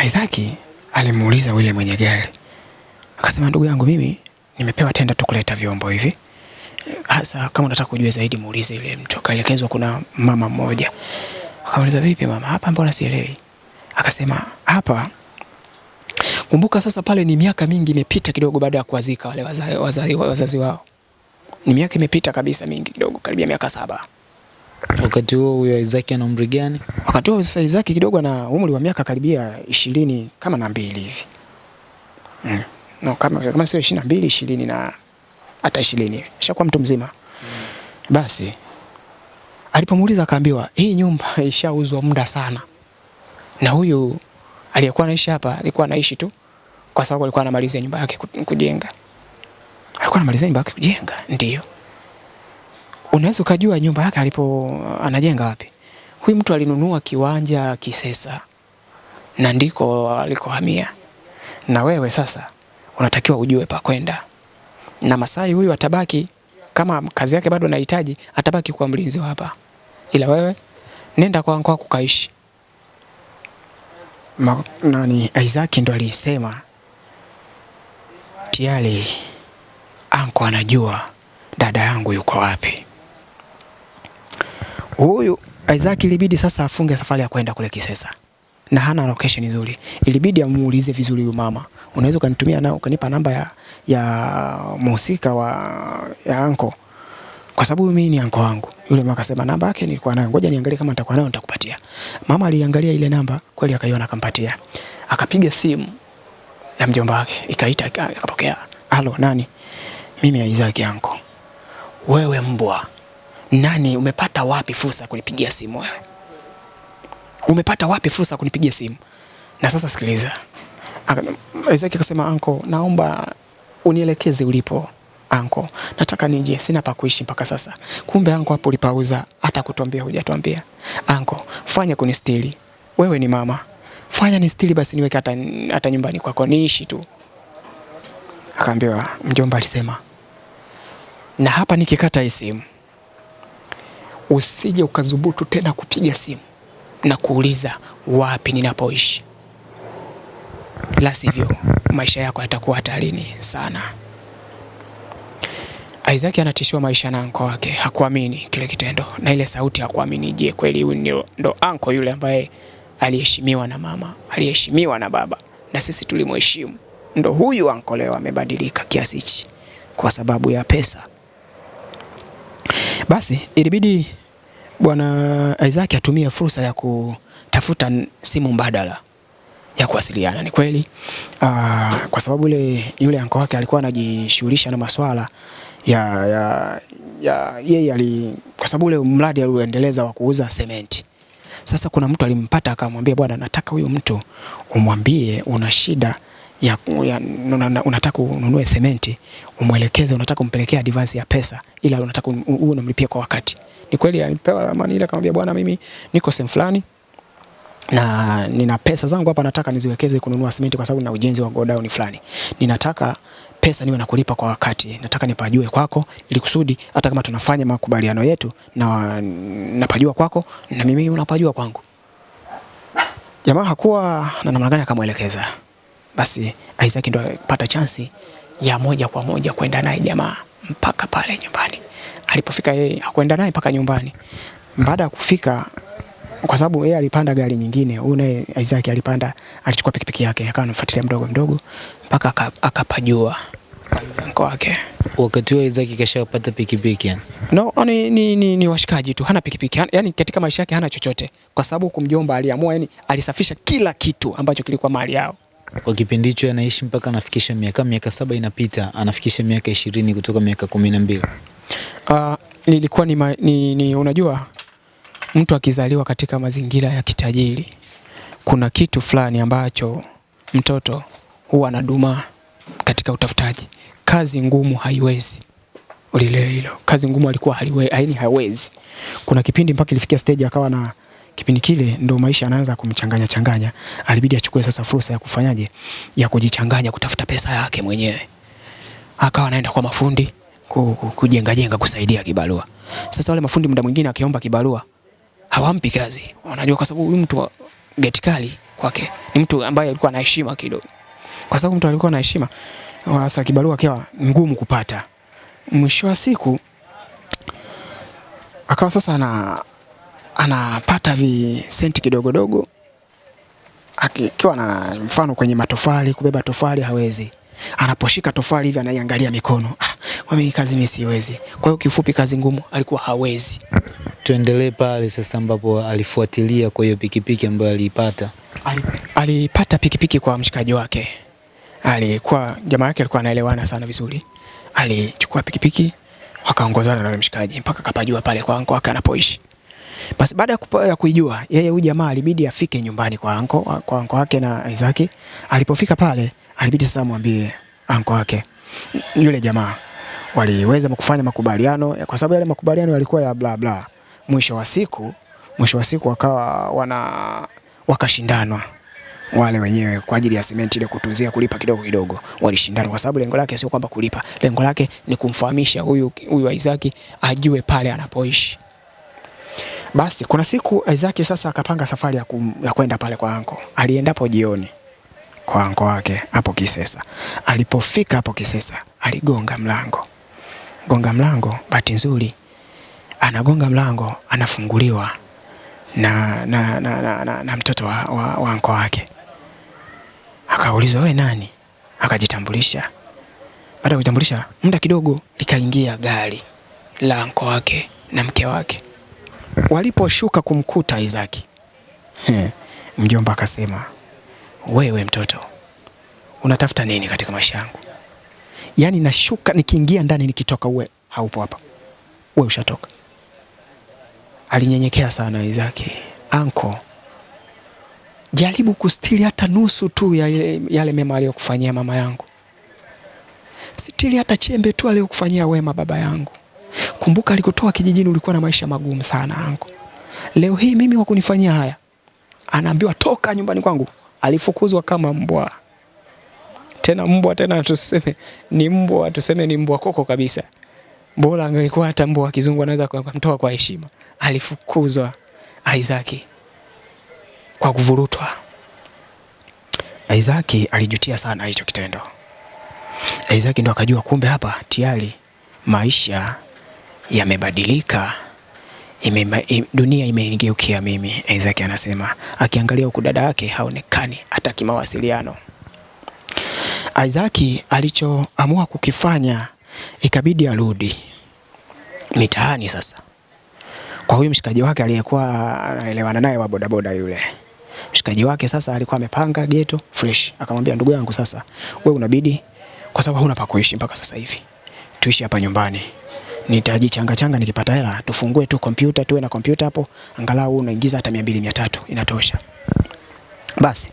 Isaac alimuuliza yule mwenye gari, akasema ndugu yangu, mimi nimepewa tenda tu kuleta vyombo hivi hasa kama unataka kujua zaidi muulize yule mtu. Akaelekezwa kuna mama mmoja, akauliza vipi mama, hapa mbona sielewi? Akasema hapa, kumbuka sasa pale ni miaka mingi imepita kidogo, baada ya kuwazika wale wazazi, wazazi, wazazi wao, ni miaka imepita kabisa mingi kidogo, karibia miaka saba. Wakati huo huyo Isaac ana umri gani? Wakati huo sasa Isaac kidogo ana umri wa miaka karibia ishirini kama na mbili hivi mm. No, kama, kama sio ishirini na mbili ishirini na hata ishirini ashakuwa mtu mzima mm. Basi alipomuuliza akaambiwa hii nyumba [LAUGHS] ishauzwa muda sana, na huyu aliyekuwa anaishi hapa alikuwa anaishi tu kwa sababu alikuwa anamalizia nyumba yake kujenga. Alikuwa anamalizia nyumba yake kujenga, ndio unaweza ukajua nyumba yake alipo anajenga wapi. Huyu mtu alinunua kiwanja Kisesa, na ndiko alikohamia, na wewe sasa unatakiwa ujue pa kwenda, na Masai huyu atabaki kama kazi yake bado anahitaji, atabaki kuwa mlinzi hapa, ila wewe nenda kwa kwako kaishi. Ma, nani Isaac ndo alisema tayari anko anajua dada yangu yuko wapi. Huyu Isaac ilibidi sasa afunge safari ya kwenda kule Kisesa na hana location nzuri, ilibidi amuulize vizuri huyu mama, unaweza ukanitumia na ukanipa namba ya, ya mhusika wa ya anko, kwa sababu mimi ni anko wangu. Yule mama akasema namba yake nilikuwa nayo, ngoja niangalie kama nitakuwa nayo nitakupatia. Mama aliangalia ile namba kweli, akaiona akampatia, akapiga simu ya mjomba wake, ikaita, akapokea. Halo, nani? Mimi Isaac anko. Wewe mbwa nani, umepata wapi fursa kunipigia simu wewe? Umepata wapi fursa kunipigia simu? Na sasa sikiliza, Isaac akasema, anko, naomba unielekeze ulipo anko, nataka nije, sina pa kuishi mpaka sasa. Kumbe anko, hapo ulipauza, hata kutuambia hujatuambia. Anko, fanya kunistili, wewe ni mama, fanya nistili basi, niweke hata, hata nyumbani kwako niishi tu. Akaambiwa, mjomba alisema, na hapa nikikata hii simu usije ukazubutu tena kupiga simu na kuuliza wapi ninapoishi, la sivyo maisha yako yatakuwa hatarini sana. Isaac anatishiwa maisha na anko wake, hakuamini kile kitendo na ile sauti, hakuamini. Je, kweli huyu ndo anko yule ambaye aliheshimiwa na mama, aliheshimiwa na baba, na sisi tulimheshimu? Ndo huyu anko leo amebadilika kiasi hichi kwa sababu ya pesa? Basi ilibidi bwana Isaac atumie fursa ya kutafuta simu mbadala ya kuwasiliana. Ni kweli aa, kwa sababu yule yule anko wake alikuwa anajishughulisha na maswala ya, ya, ya yeye ali, kwa sababu ule mradi aliuendeleza wa kuuza sementi. Sasa kuna mtu alimpata akamwambia, bwana, nataka huyo mtu umwambie una shida ya, ya una- una- unataka ununue sementi, umwelekeze, unataka umpelekea advance ya pesa, ila unataka un- uwe unamlipia kwa wakati. Ni kweli alipewa ramani ile, akamwambia, bwana, mimi niko sehemu fulani na nina pesa zangu hapa, nataka niziwekeze kununua simenti kwa sababu nina ujenzi wa godown fulani. Ninataka pesa niwe nakulipa kwa wakati, nataka nipajue kwako, ili kusudi hata kama tunafanya makubaliano yetu na napajua kwako na mimi unapajua kwangu. Jamaa hakuwa na namna gani, akamwelekeza. Basi Isaac ndo alipata chansi ya moja kwa moja kwenda naye jamaa mpaka pale nyumbani. Alipofika yeye hakwenda naye mpaka nyumbani. Baada ya kufika kwa sababu yeye alipanda gari nyingine, huyu naye Isaac alipanda, alichukua pikipiki yake akawa anafuatilia mdogo mdogo mpaka aka- akapajua mko wake. Wakati huo Isaac kashapata pikipiki yani. No, ni, ni, ni, ni washikaji tu, hana pikipiki yani katika maisha yake hana chochote, kwa sababu kumjomba aliamua, yani alisafisha kila kitu ambacho kilikuwa mali yao. Kwa kipindi hicho anaishi mpaka anafikisha miaka miaka saba inapita, anafikisha miaka ishirini kutoka miaka kumi na mbili. Uh, nilikuwa ni, ma, ni, ni unajua mtu akizaliwa katika mazingira ya kitajiri kuna kitu fulani ambacho mtoto huwa anadumaa katika utafutaji. Kazi ngumu haiwezi, ulile hilo. Kazi ngumu alikuwa haliwe, haini hawezi. Kuna kipindi mpaka ilifikia stage akawa na kipindi kile ndo maisha anaanza kumchanganya changanya, alibidi achukue sasa fursa ya kufanyaje, ya kujichanganya, kutafuta pesa yake mwenyewe akawa anaenda kwa mafundi ku- ku- kujenga jenga kusaidia kibarua. Sasa wale mafundi muda mwingine akiomba kibarua hawampi kazi, wanajua kwa sababu huyu mtu wa geti kali kwake ni mtu ambaye alikuwa na heshima kidogo, kwa sababu mtu alikuwa na heshima. Sasa kibarua kiwa ngumu kupata. Mwisho wa siku akawa sasa ana anapata visenti kidogo dogo, akiwa na mfano kwenye matofali, kubeba tofali hawezi anaposhika tofali hivi anaiangalia mikono, ah, mimi kazi mimi siwezi. Kwa hiyo kifupi, kazi ngumu alikuwa hawezi. Tuendelee pale sasa ambapo alifuatilia kwa hiyo pikipiki ambayo aliipata. Alipata pikipiki kwa mshikaji wake, alikuwa jamaa yake alikuwa anaelewana sana vizuri. Alichukua pikipiki wakaongozana na mshikaji mpaka kapajua pale kwa anko wake anapoishi. Basi baada ya ya kuijua yeye, huyu jamaa alibidi afike nyumbani kwa anko, kwa anko wake na Isaac. Alipofika pale, alibidi sasa amwambie anko wake yule jamaa waliweza kufanya makubaliano, kwa sababu yale makubaliano yalikuwa ya bla bla. Mwisho wa siku, mwisho wa siku wakawa wana wakashindanwa wale wenyewe kwa ajili ya simenti ile kutunzia kulipa kidogo kidogo, walishindana kwa sababu lengo lake sio kwamba kulipa, lengo lake ni kumfahamisha huyu huyu Isaac ajue pale anapoishi. Basi kuna siku Isaac sasa akapanga safari ya, kum, ya kwenda pale kwa anko. Aliendapo jioni kwa anko wake hapo Kisesa. Alipofika hapo Kisesa, aligonga mlango. Gonga mlango, bahati nzuri anagonga mlango, anafunguliwa na, na, na, na, na, na mtoto wa, wa, wa anko wake. Akaulizwa, we nani? Akajitambulisha. Baada ya kujitambulisha, muda kidogo likaingia gari la anko wake na mke wake. Waliposhuka kumkuta Isaki, mjomba akasema, wewe mtoto unatafuta nini katika maisha yangu? Yaani nashuka nikiingia ndani nikitoka, uwe haupo hapa, uwe ushatoka. Alinyenyekea sana Isaki. Anko, jaribu kustiri hata nusu tu ya yale, mema aliyokufanyia mama yangu, sitiri hata chembe tu aliyokufanyia wema baba yangu. Kumbuka alikutoa kijijini ulikuwa na maisha magumu sana anko. Leo hii mimi wa kunifanyia haya, anaambiwa toka nyumbani kwangu. Alifukuzwa kama mbwa, tena mbwa, tena tuseme ni mbwa, tuseme ni mbwa koko kabisa. Bora angelikuwa hata mbwa wa kizungu anaweza kumtoa kwa heshima. Alifukuzwa Isaac kwa kuvurutwa. Isaac alijutia sana hicho kitendo. Isaac ndo akajua kumbe hapa tayari maisha yamebadilika. Ime, im, dunia imenigeukia mimi. Isaac anasema akiangalia huku dada yake haonekani hata kimawasiliano. Isaac alichoamua kukifanya ikabidi arudi mitaani sasa kwa huyu mshikaji wake aliyekuwa anaelewana naye wa bodaboda yule. Mshikaji wake sasa alikuwa amepanga geto fresh, akamwambia ndugu yangu, sasa wewe unabidi, kwa sababu huna pa kuishi mpaka sasa hivi, tuishi hapa nyumbani nitajichanga changa nikipata hela. Tufungue tu kompyuta tuwe na kompyuta hapo. Angalau unaingiza hata mia mbili mia tatu. Inatosha. Basi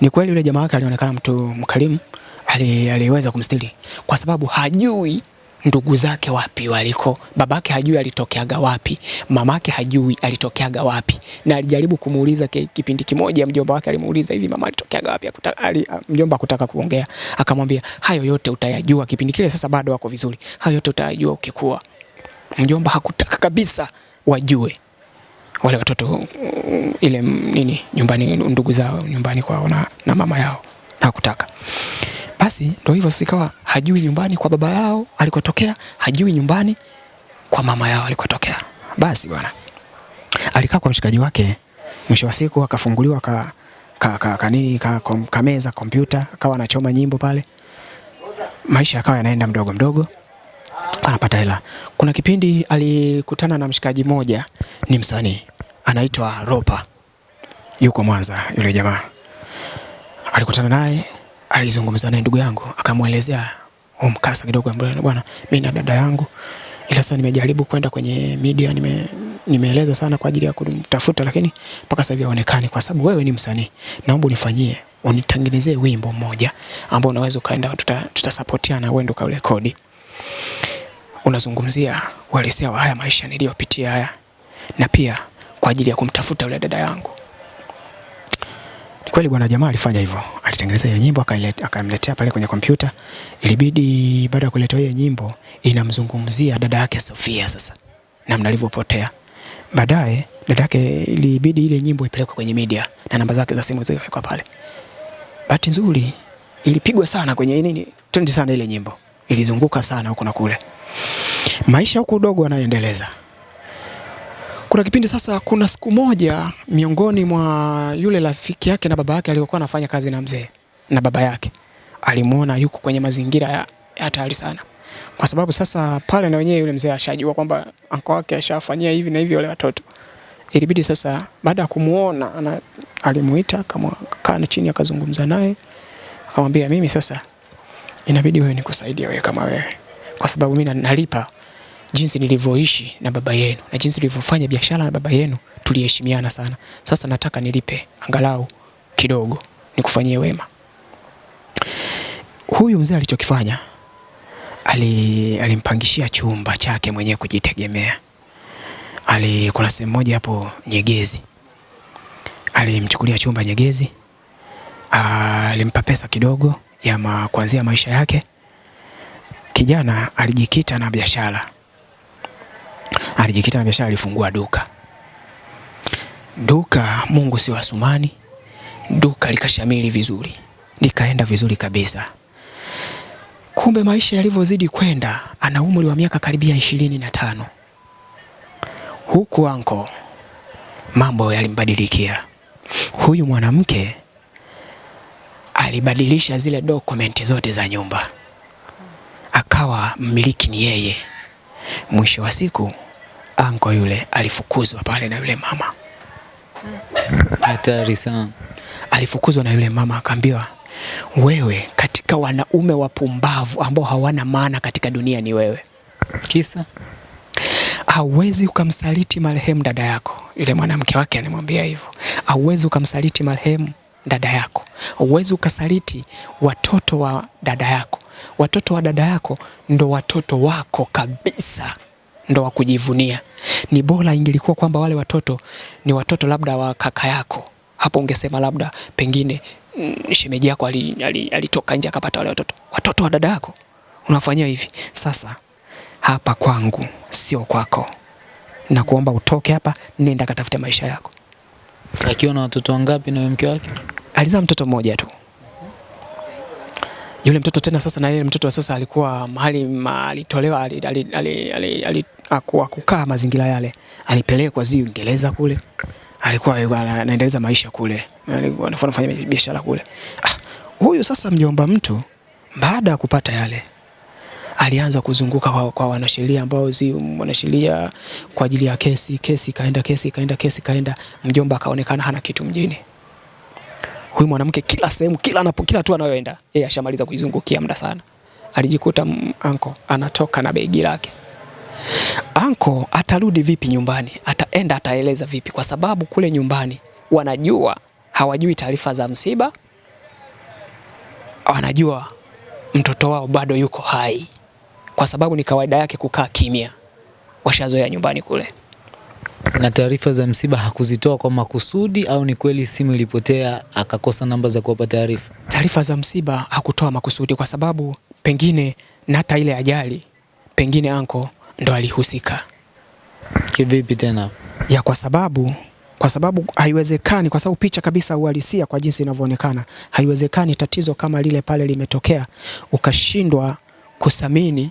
ni kweli yule jamaa wake alionekana mtu mkarimu ali, aliweza kumstiri kwa sababu hajui ndugu zake wapi waliko? Babake hajui alitokeaga wapi. Mamake hajui alitokeaga wapi. Na alijaribu kumuuliza kipindi kimoja mjomba wake alimuuliza hivi mama alitokeaga wapi? Ali, mjomba akutaka kuongea. Akamwambia hayo yote utayajua kipindi kile sasa bado wako vizuri. Hayo yote utayajua ukikua. Mjomba hakutaka kabisa wajue. Wale watoto ile nini nyumbani ndugu zao nyumbani kwao na, na mama yao. Hakutaka basi ndo hivyo sasa ikawa hajui nyumbani kwa baba yao alikotokea hajui nyumbani kwa mama yao alikotokea. Basi bwana alikaa kwa mshikaji wake. Mwisho wa siku akafunguliwa ka, ka, ka, ka nini ka, kom, kameza kompyuta akawa anachoma nyimbo pale. Maisha akawa yanaenda mdogo mdogo. Anapata hela. Kuna kipindi alikutana na mshikaji mmoja, ni msanii anaitwa Ropa, yuko Mwanza. Yule jamaa. Alikutana naye, alizungumza naye, ndugu yangu, akamwelezea mkasa kidogo, ambaye bwana, mimi na dada yangu, ila sasa nimejaribu kwenda kwenye media, nime nimeeleza sana kwa ajili ya kumtafuta, lakini mpaka sasa hivi haonekani. Kwa sababu wewe ni msanii, naomba unifanyie unitengenezee wimbo mmoja ambao unaweza ukaenda, tuta, tutasapotiana, wewe ndo kaurekodi unazungumzia uhalisia wa haya maisha niliyopitia haya, na pia kwa ajili ya kumtafuta yule dada yangu. Kweli bwana, jamaa alifanya hivyo, alitengeneza hiyo nyimbo akamletea pale kwenye kompyuta. Ilibidi baada ya kuleta hiyo nyimbo, inamzungumzia dada yake Sofia, sasa namna alivyopotea. Baadaye dada yake ilibidi ile nyimbo ipelekwe kwenye media na namba zake za simu zikawekwa pale. Bahati nzuri ilipigwa sana kwenye nini, trendi sana ile nyimbo, ilizunguka sana huko na kule maisha huko udogo anaendeleza. Kuna kipindi sasa, kuna siku moja miongoni mwa yule rafiki yake na baba yake aliyokuwa anafanya kazi na mzee na baba yake. Alimwona yuko kwenye mazingira ya hatari sana, kwa sababu sasa pale na wenyewe yule mzee ashajua kwamba anko wake ashafanyia hivi na hivi wale watoto. Ilibidi sasa, baada ya kumuona alimuita akakaa chini akazungumza naye. Akamwambia, mimi sasa inabidi wewe nikusaidie wewe kama wewe, kwa sababu mimi na- nalipa jinsi nilivyoishi na baba yenu na jinsi nilivyofanya biashara na baba yenu, tuliheshimiana sana. Sasa nataka nilipe angalau kidogo, nikufanyie wema. Huyu mzee alichokifanya ali, alimpangishia chumba chake mwenyewe kujitegemea. Ali, kuna sehemu moja hapo Nyegezi, alimchukulia chumba Nyegezi, alimpa pesa kidogo ya ma, kuanzia maisha yake. Kijana alijikita na biashara, alijikita na biashara, alifungua duka. Duka, Mungu si wasumani, duka likashamili vizuri, likaenda vizuri kabisa. Kumbe maisha yalivyozidi kwenda, ana umri wa miaka karibia ishirini na tano huku anko mambo yalimbadilikia. Huyu mwanamke alibadilisha zile dokumenti zote za nyumba, akawa mmiliki ni yeye. Mwisho wa siku anko yule alifukuzwa pale na yule mama, Hatari sana. alifukuzwa na yule mama, akaambiwa wewe, katika wanaume wapumbavu ambao hawana maana katika dunia ni wewe. Kisa hauwezi ukamsaliti marehemu dada yako. Yule mwanamke wake anamwambia hivyo, hauwezi ukamsaliti marehemu dada yako, hauwezi ukasaliti watoto wa dada yako. Watoto wa dada yako ndo watoto wako kabisa, ndo wa kujivunia. Ni bora ingelikuwa kwamba wale watoto ni watoto labda wa kaka yako, hapo ungesema labda pengine mm, shemeji yako alitoka ali, ali nje akapata wale watoto. Watoto wa dada yako unafanyia hivi. Sasa hapa kwangu sio kwako, na kuomba utoke hapa, nenda katafute maisha yako. akiwa na watoto wangapi na mke wake? Alizaa mtoto mmoja tu yule mtoto tena. Sasa na yule mtoto sasa alikuwa mahali alitolewa ali, ali, ali, ali, ali, akuwa kukaa mazingira yale, alipelekwa zi Uingereza kule, alikuwa anaendeleza maisha kule, alikuwa anafanya biashara kule. Ah, huyu sasa mjomba mtu baada ya kupata yale alianza kuzunguka kwa, kwa wanasheria ambao zi wanasheria kwa ajili ya kesi. Kesi kaenda, kesi kaenda, kesi kaenda, mjomba akaonekana hana kitu mjini. Huyu mwanamke kila sehemu, kila anapo, kila tu anayoenda yeye ashamaliza kuizungukia muda sana. Alijikuta anko anatoka na begi lake. Anko atarudi vipi nyumbani? Ataenda ataeleza vipi? Kwa sababu kule nyumbani wanajua, hawajui taarifa za msiba, wanajua mtoto wao bado yuko hai kwa sababu ni kawaida yake kukaa kimya, washazoea nyumbani kule. Na taarifa za msiba hakuzitoa kwa makusudi au ni kweli simu ilipotea akakosa namba za kuwapa taarifa? Taarifa za msiba hakutoa makusudi, kwa sababu pengine na hata ile ajali pengine anko ndo alihusika. Kivipi tena? Ya kwa sababu kwa sababu haiwezekani, kwa sababu picha kabisa uhalisia kwa jinsi inavyoonekana, haiwezekani tatizo kama lile pale limetokea ukashindwa kusamini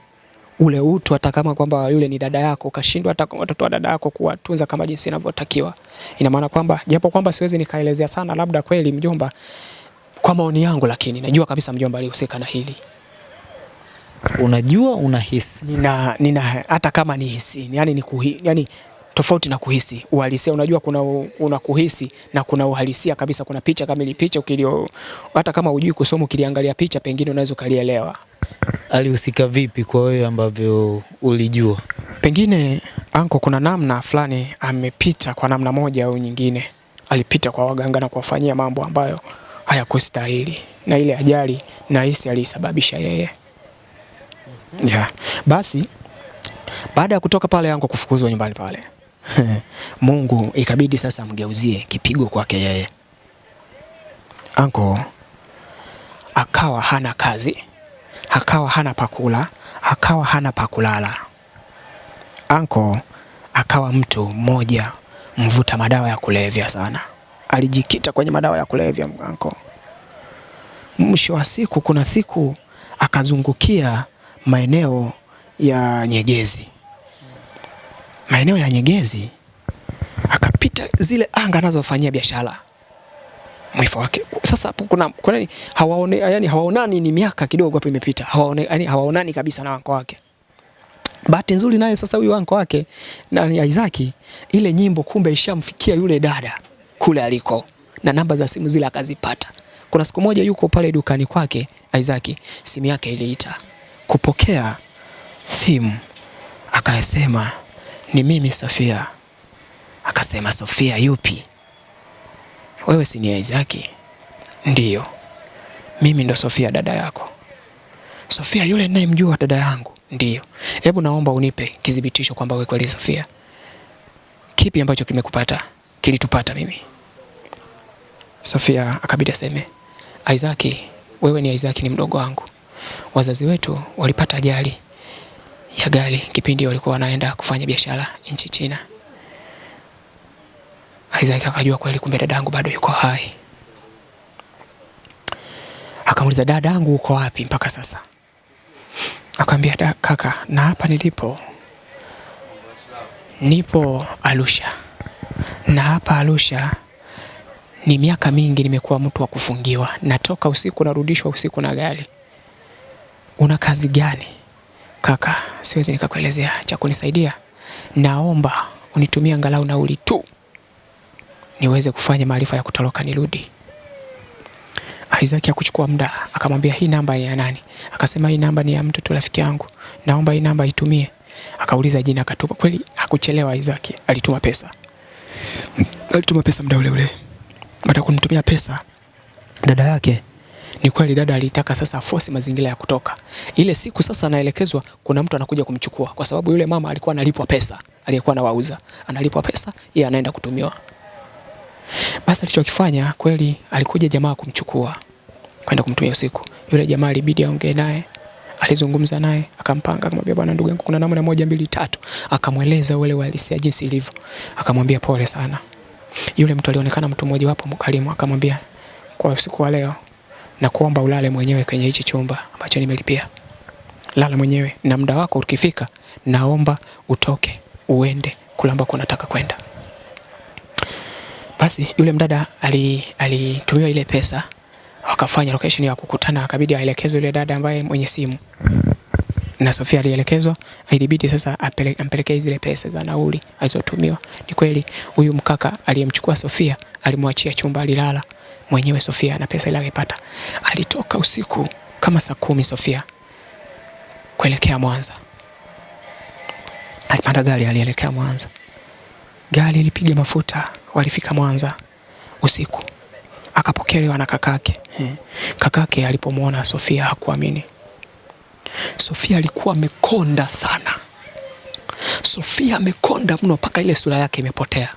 ule utu, hata kama kwamba yule ni dada yako, ukashindwa hata watoto wa dada yako kuwatunza kama jinsi inavyotakiwa. Ina maana kwamba japo kwamba siwezi nikaelezea sana, labda kweli mjomba, kwa maoni yangu, lakini najua kabisa mjomba alihusika na hili. Unajua, unahisi Nina, nina hata kama ni hisi, yani ni kuhi, yani tofauti na kuhisi uhalisia. Unajua kuna, una kuhisi na kuna uhalisia kabisa. Kuna picha kama ile picha ukilio, hata kama hujui kusoma, ukiliangalia picha pengine unaweza ukalielewa. alihusika vipi kwa wewe ambavyo ulijua? Pengine anko, kuna namna fulani amepita kwa namna moja au nyingine, alipita kwa waganga na kuwafanyia mambo ambayo hayakustahili, na ile ajali nahisi aliisababisha yeye. Yeah. Basi baada ya kutoka pale anko kufukuzwa nyumbani pale [LAUGHS] Mungu ikabidi sasa mgeuzie kipigo kwake yeye. Anko akawa hana kazi, akawa hana pakula, akawa hana pakulala. Anko akawa mtu mmoja mvuta madawa ya kulevya sana, alijikita kwenye madawa ya kulevya anko. Mwisho wa siku, kuna siku akazungukia maeneo ya Nyegezi maeneo ya Nyegezi akapita zile anga anazofanyia biashara mwifa wake. Sasa hapo kuna, kuna hawaone, yani hawaonani, ni miaka kidogo hapo imepita, hawaone, yani hawaonani kabisa na wanko wake. Bahati nzuri naye sasa huyu wanko wake na Isaki, ile nyimbo kumbe ishamfikia yule dada kule aliko, na namba za simu zile akazipata. Kuna siku moja yuko pale dukani kwake Isaki, simu yake iliita kupokea simu, akasema ni mimi Sofia. Akasema Sofia yupi? Wewe si ni Isaki? Ndiyo, mimi ndo Sofia dada yako. Sofia yule ninayemjua dada yangu? Ndiyo. Hebu naomba unipe kithibitisho kwamba wewe kweli Sofia. Kipi ambacho kimekupata? Kilitupata mimi. Sofia akabidi aseme Isaac, wewe ni Isaac, ni mdogo wangu. Wazazi wetu walipata ajali ya gari kipindi walikuwa wanaenda kufanya biashara nchi China. Isaac akajua kweli kumbe dadangu bado yuko hai. akamuliza dadangu uko wapi mpaka sasa? Akamwambia, kaka, na hapa nilipo nipo Arusha, na hapa Arusha ni miaka mingi nimekuwa mtu wa kufungiwa, natoka usiku narudishwa usiku na gari. Una kazi gani? Kaka, siwezi nikakuelezea. Cha kunisaidia, naomba unitumie angalau nauli tu niweze kufanya maarifa ya kutoroka nirudi. Isaac akuchukua muda, akamwambia hii namba ni ya nani? Akasema hii namba ni ya mtu tu rafiki yangu, naomba hii namba itumie. Akauliza jina, akatupa. Kweli hakuchelewa, Isaac alituma pesa, alituma pesa muda ule ule. Baada kumtumia pesa dada yake, ni kweli dada alitaka sasa force mazingira ya kutoka ile siku. Sasa anaelekezwa kuna mtu anakuja kumchukua, kwa sababu yule mama alikuwa analipwa pesa, aliyekuwa anawauza analipwa pesa, yeye anaenda kutumiwa. Basi alichokifanya kweli, alikuja jamaa kumchukua kwenda kumtumia usiku. Yule jamaa alibidi aongee naye, alizungumza naye, akampanga, akamwambia bwana, ndugu yangu, kuna namna moja mbili tatu, akamweleza ule uhalisia jinsi ilivyo, akamwambia pole sana. Yule mtu alionekana mtu mmoja wapo mkalimu, akamwambia kwa usiku wa leo na kuomba ulale mwenyewe kwenye hichi chumba ambacho nimelipia. Lala mwenyewe na muda wako ukifika, naomba utoke uende kule ambako unataka kwenda. Basi yule mdada alitumiwa ile pesa, wakafanya location ya kukutana, akabidi aelekezwe yule dada ambaye mwenye simu na Sofia alielekezwa, ilibidi sasa ampelekee zile pesa za nauli alizotumiwa. Ni kweli huyu mkaka aliyemchukua Sofia alimwachia chumba, alilala mwenyewe Sofia na pesa ile alipata. Alitoka usiku kama saa kumi Sofia kuelekea Mwanza, alipanda gari, alielekea Mwanza. Gari ilipiga mafuta, walifika Mwanza usiku, akapokelewa na kakake. Kakake alipomwona Sofia hakuamini. Sofia alikuwa amekonda sana. Sofia amekonda mno mpaka ile sura yake imepotea.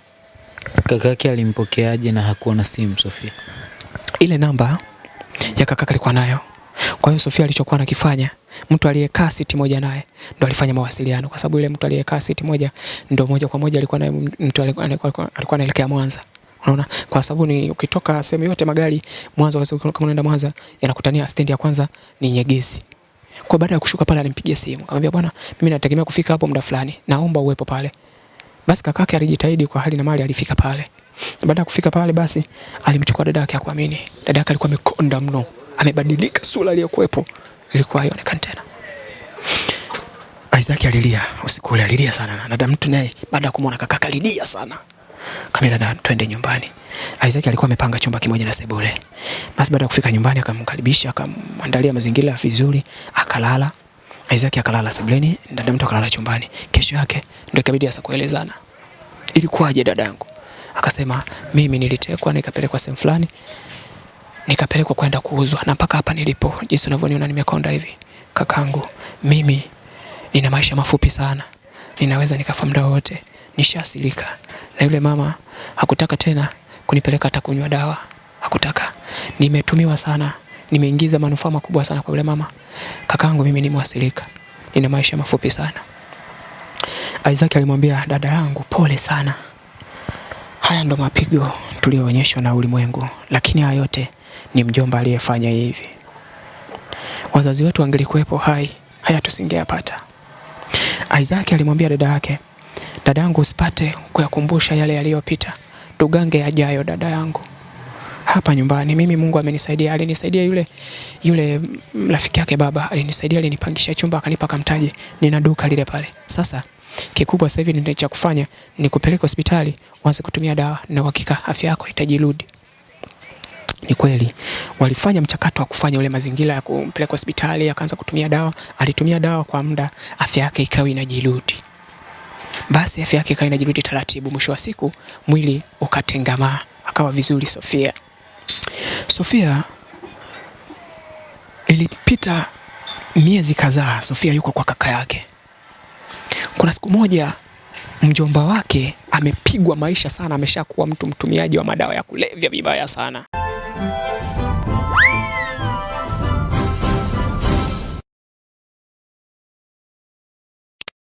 Kakake alimpokeaje na hakuwa na simu Sofia? Ile namba ya kaka alikuwa nayo. Kwa hiyo Sofia alichokuwa anakifanya, mtu aliyekaa siti moja naye ndo alifanya mawasiliano, kwa sababu ile mtu aliyekaa siti moja ndo moja kwa moja alikuwa naye, mtu alikuwa anaelekea Mwanza. Unaona, kwa sababu ni ukitoka sehemu yote magari Mwanza, kama unaenda Mwanza yanakutania stendi ya kwanza ni Nyegezi. Kwa baada ya kushuka pale alimpigia simu. Akamwambia bwana, mimi nategemea kufika hapo muda fulani. Naomba uwepo pale. Basi kakake alijitahidi kwa hali na mali alifika pale. Baada ya kufika pale basi alimchukua dada yake akuamini. Dada yake alikuwa amekonda mno. Amebadilika sura aliyokuwepo Ilikuwa haionekani tena. Isaac alilia usiku ule alilia sana na dada mtu naye baada ya kumwona kaka alilia sana. Kama dada twende nyumbani. Isaac alikuwa amepanga chumba kimoja na sebule. Basi baada ya kufika nyumbani akamkaribisha, akamwandalia mazingira vizuri, akalala. Isaac akalala sebuleni, dada mtu akalala chumbani. Kesho yake ndio ikabidi sasa kuelezana. Ilikuwaje dadangu? Akasema mimi nilitekwa nikapelekwa sehemu fulani. Nikapelekwa kwenda kuuzwa na mpaka hapa nilipo, jinsi unavyoniona nimekonda hivi. Kakangu, mimi nina maisha mafupi sana. Ninaweza nikafa muda wote. Nishaasilika. Na yule mama hakutaka tena kunipeleka hata kunywa dawa, hakutaka. Nimetumiwa sana, nimeingiza manufaa makubwa sana kwa yule mama. Kakangu, mimi ni mwasilika, nina maisha mafupi sana. Isaac alimwambia dada yangu, pole sana, haya ndo mapigo tuliyoonyeshwa na ulimwengu, lakini haya yote ni mjomba aliyefanya hivi. Wazazi wetu wangelikuwepo hai, haya tusingeyapata. Isaac alimwambia dada yake, dada yangu, usipate kuyakumbusha yale yaliyopita tugange yajayo, dada yangu. Hapa nyumbani mimi Mungu amenisaidia, alinisaidia yule yule rafiki yake baba alinisaidia, alinipangisha chumba akanipa kamtaji, nina duka lile pale. Sasa kikubwa sasa hivi ndio cha kufanya ni kupeleka hospitali uanze kutumia dawa na uhakika afya yako itajirudi. Ni kweli walifanya mchakato wa kufanya ule mazingira ya kumpeleka hospitali, akaanza kutumia dawa. Alitumia dawa kwa muda, afya yake ikawa inajirudi. Basi afya yake ikawa inajirudi taratibu. Mwisho wa siku mwili ukatengamaa, akawa vizuri. Sofia Sofia ilipita miezi kadhaa, Sofia yuko kwa kaka yake. Kuna siku moja mjomba wake amepigwa maisha sana, ameshakuwa mtu mtumiaji wa madawa ya kulevya vibaya sana.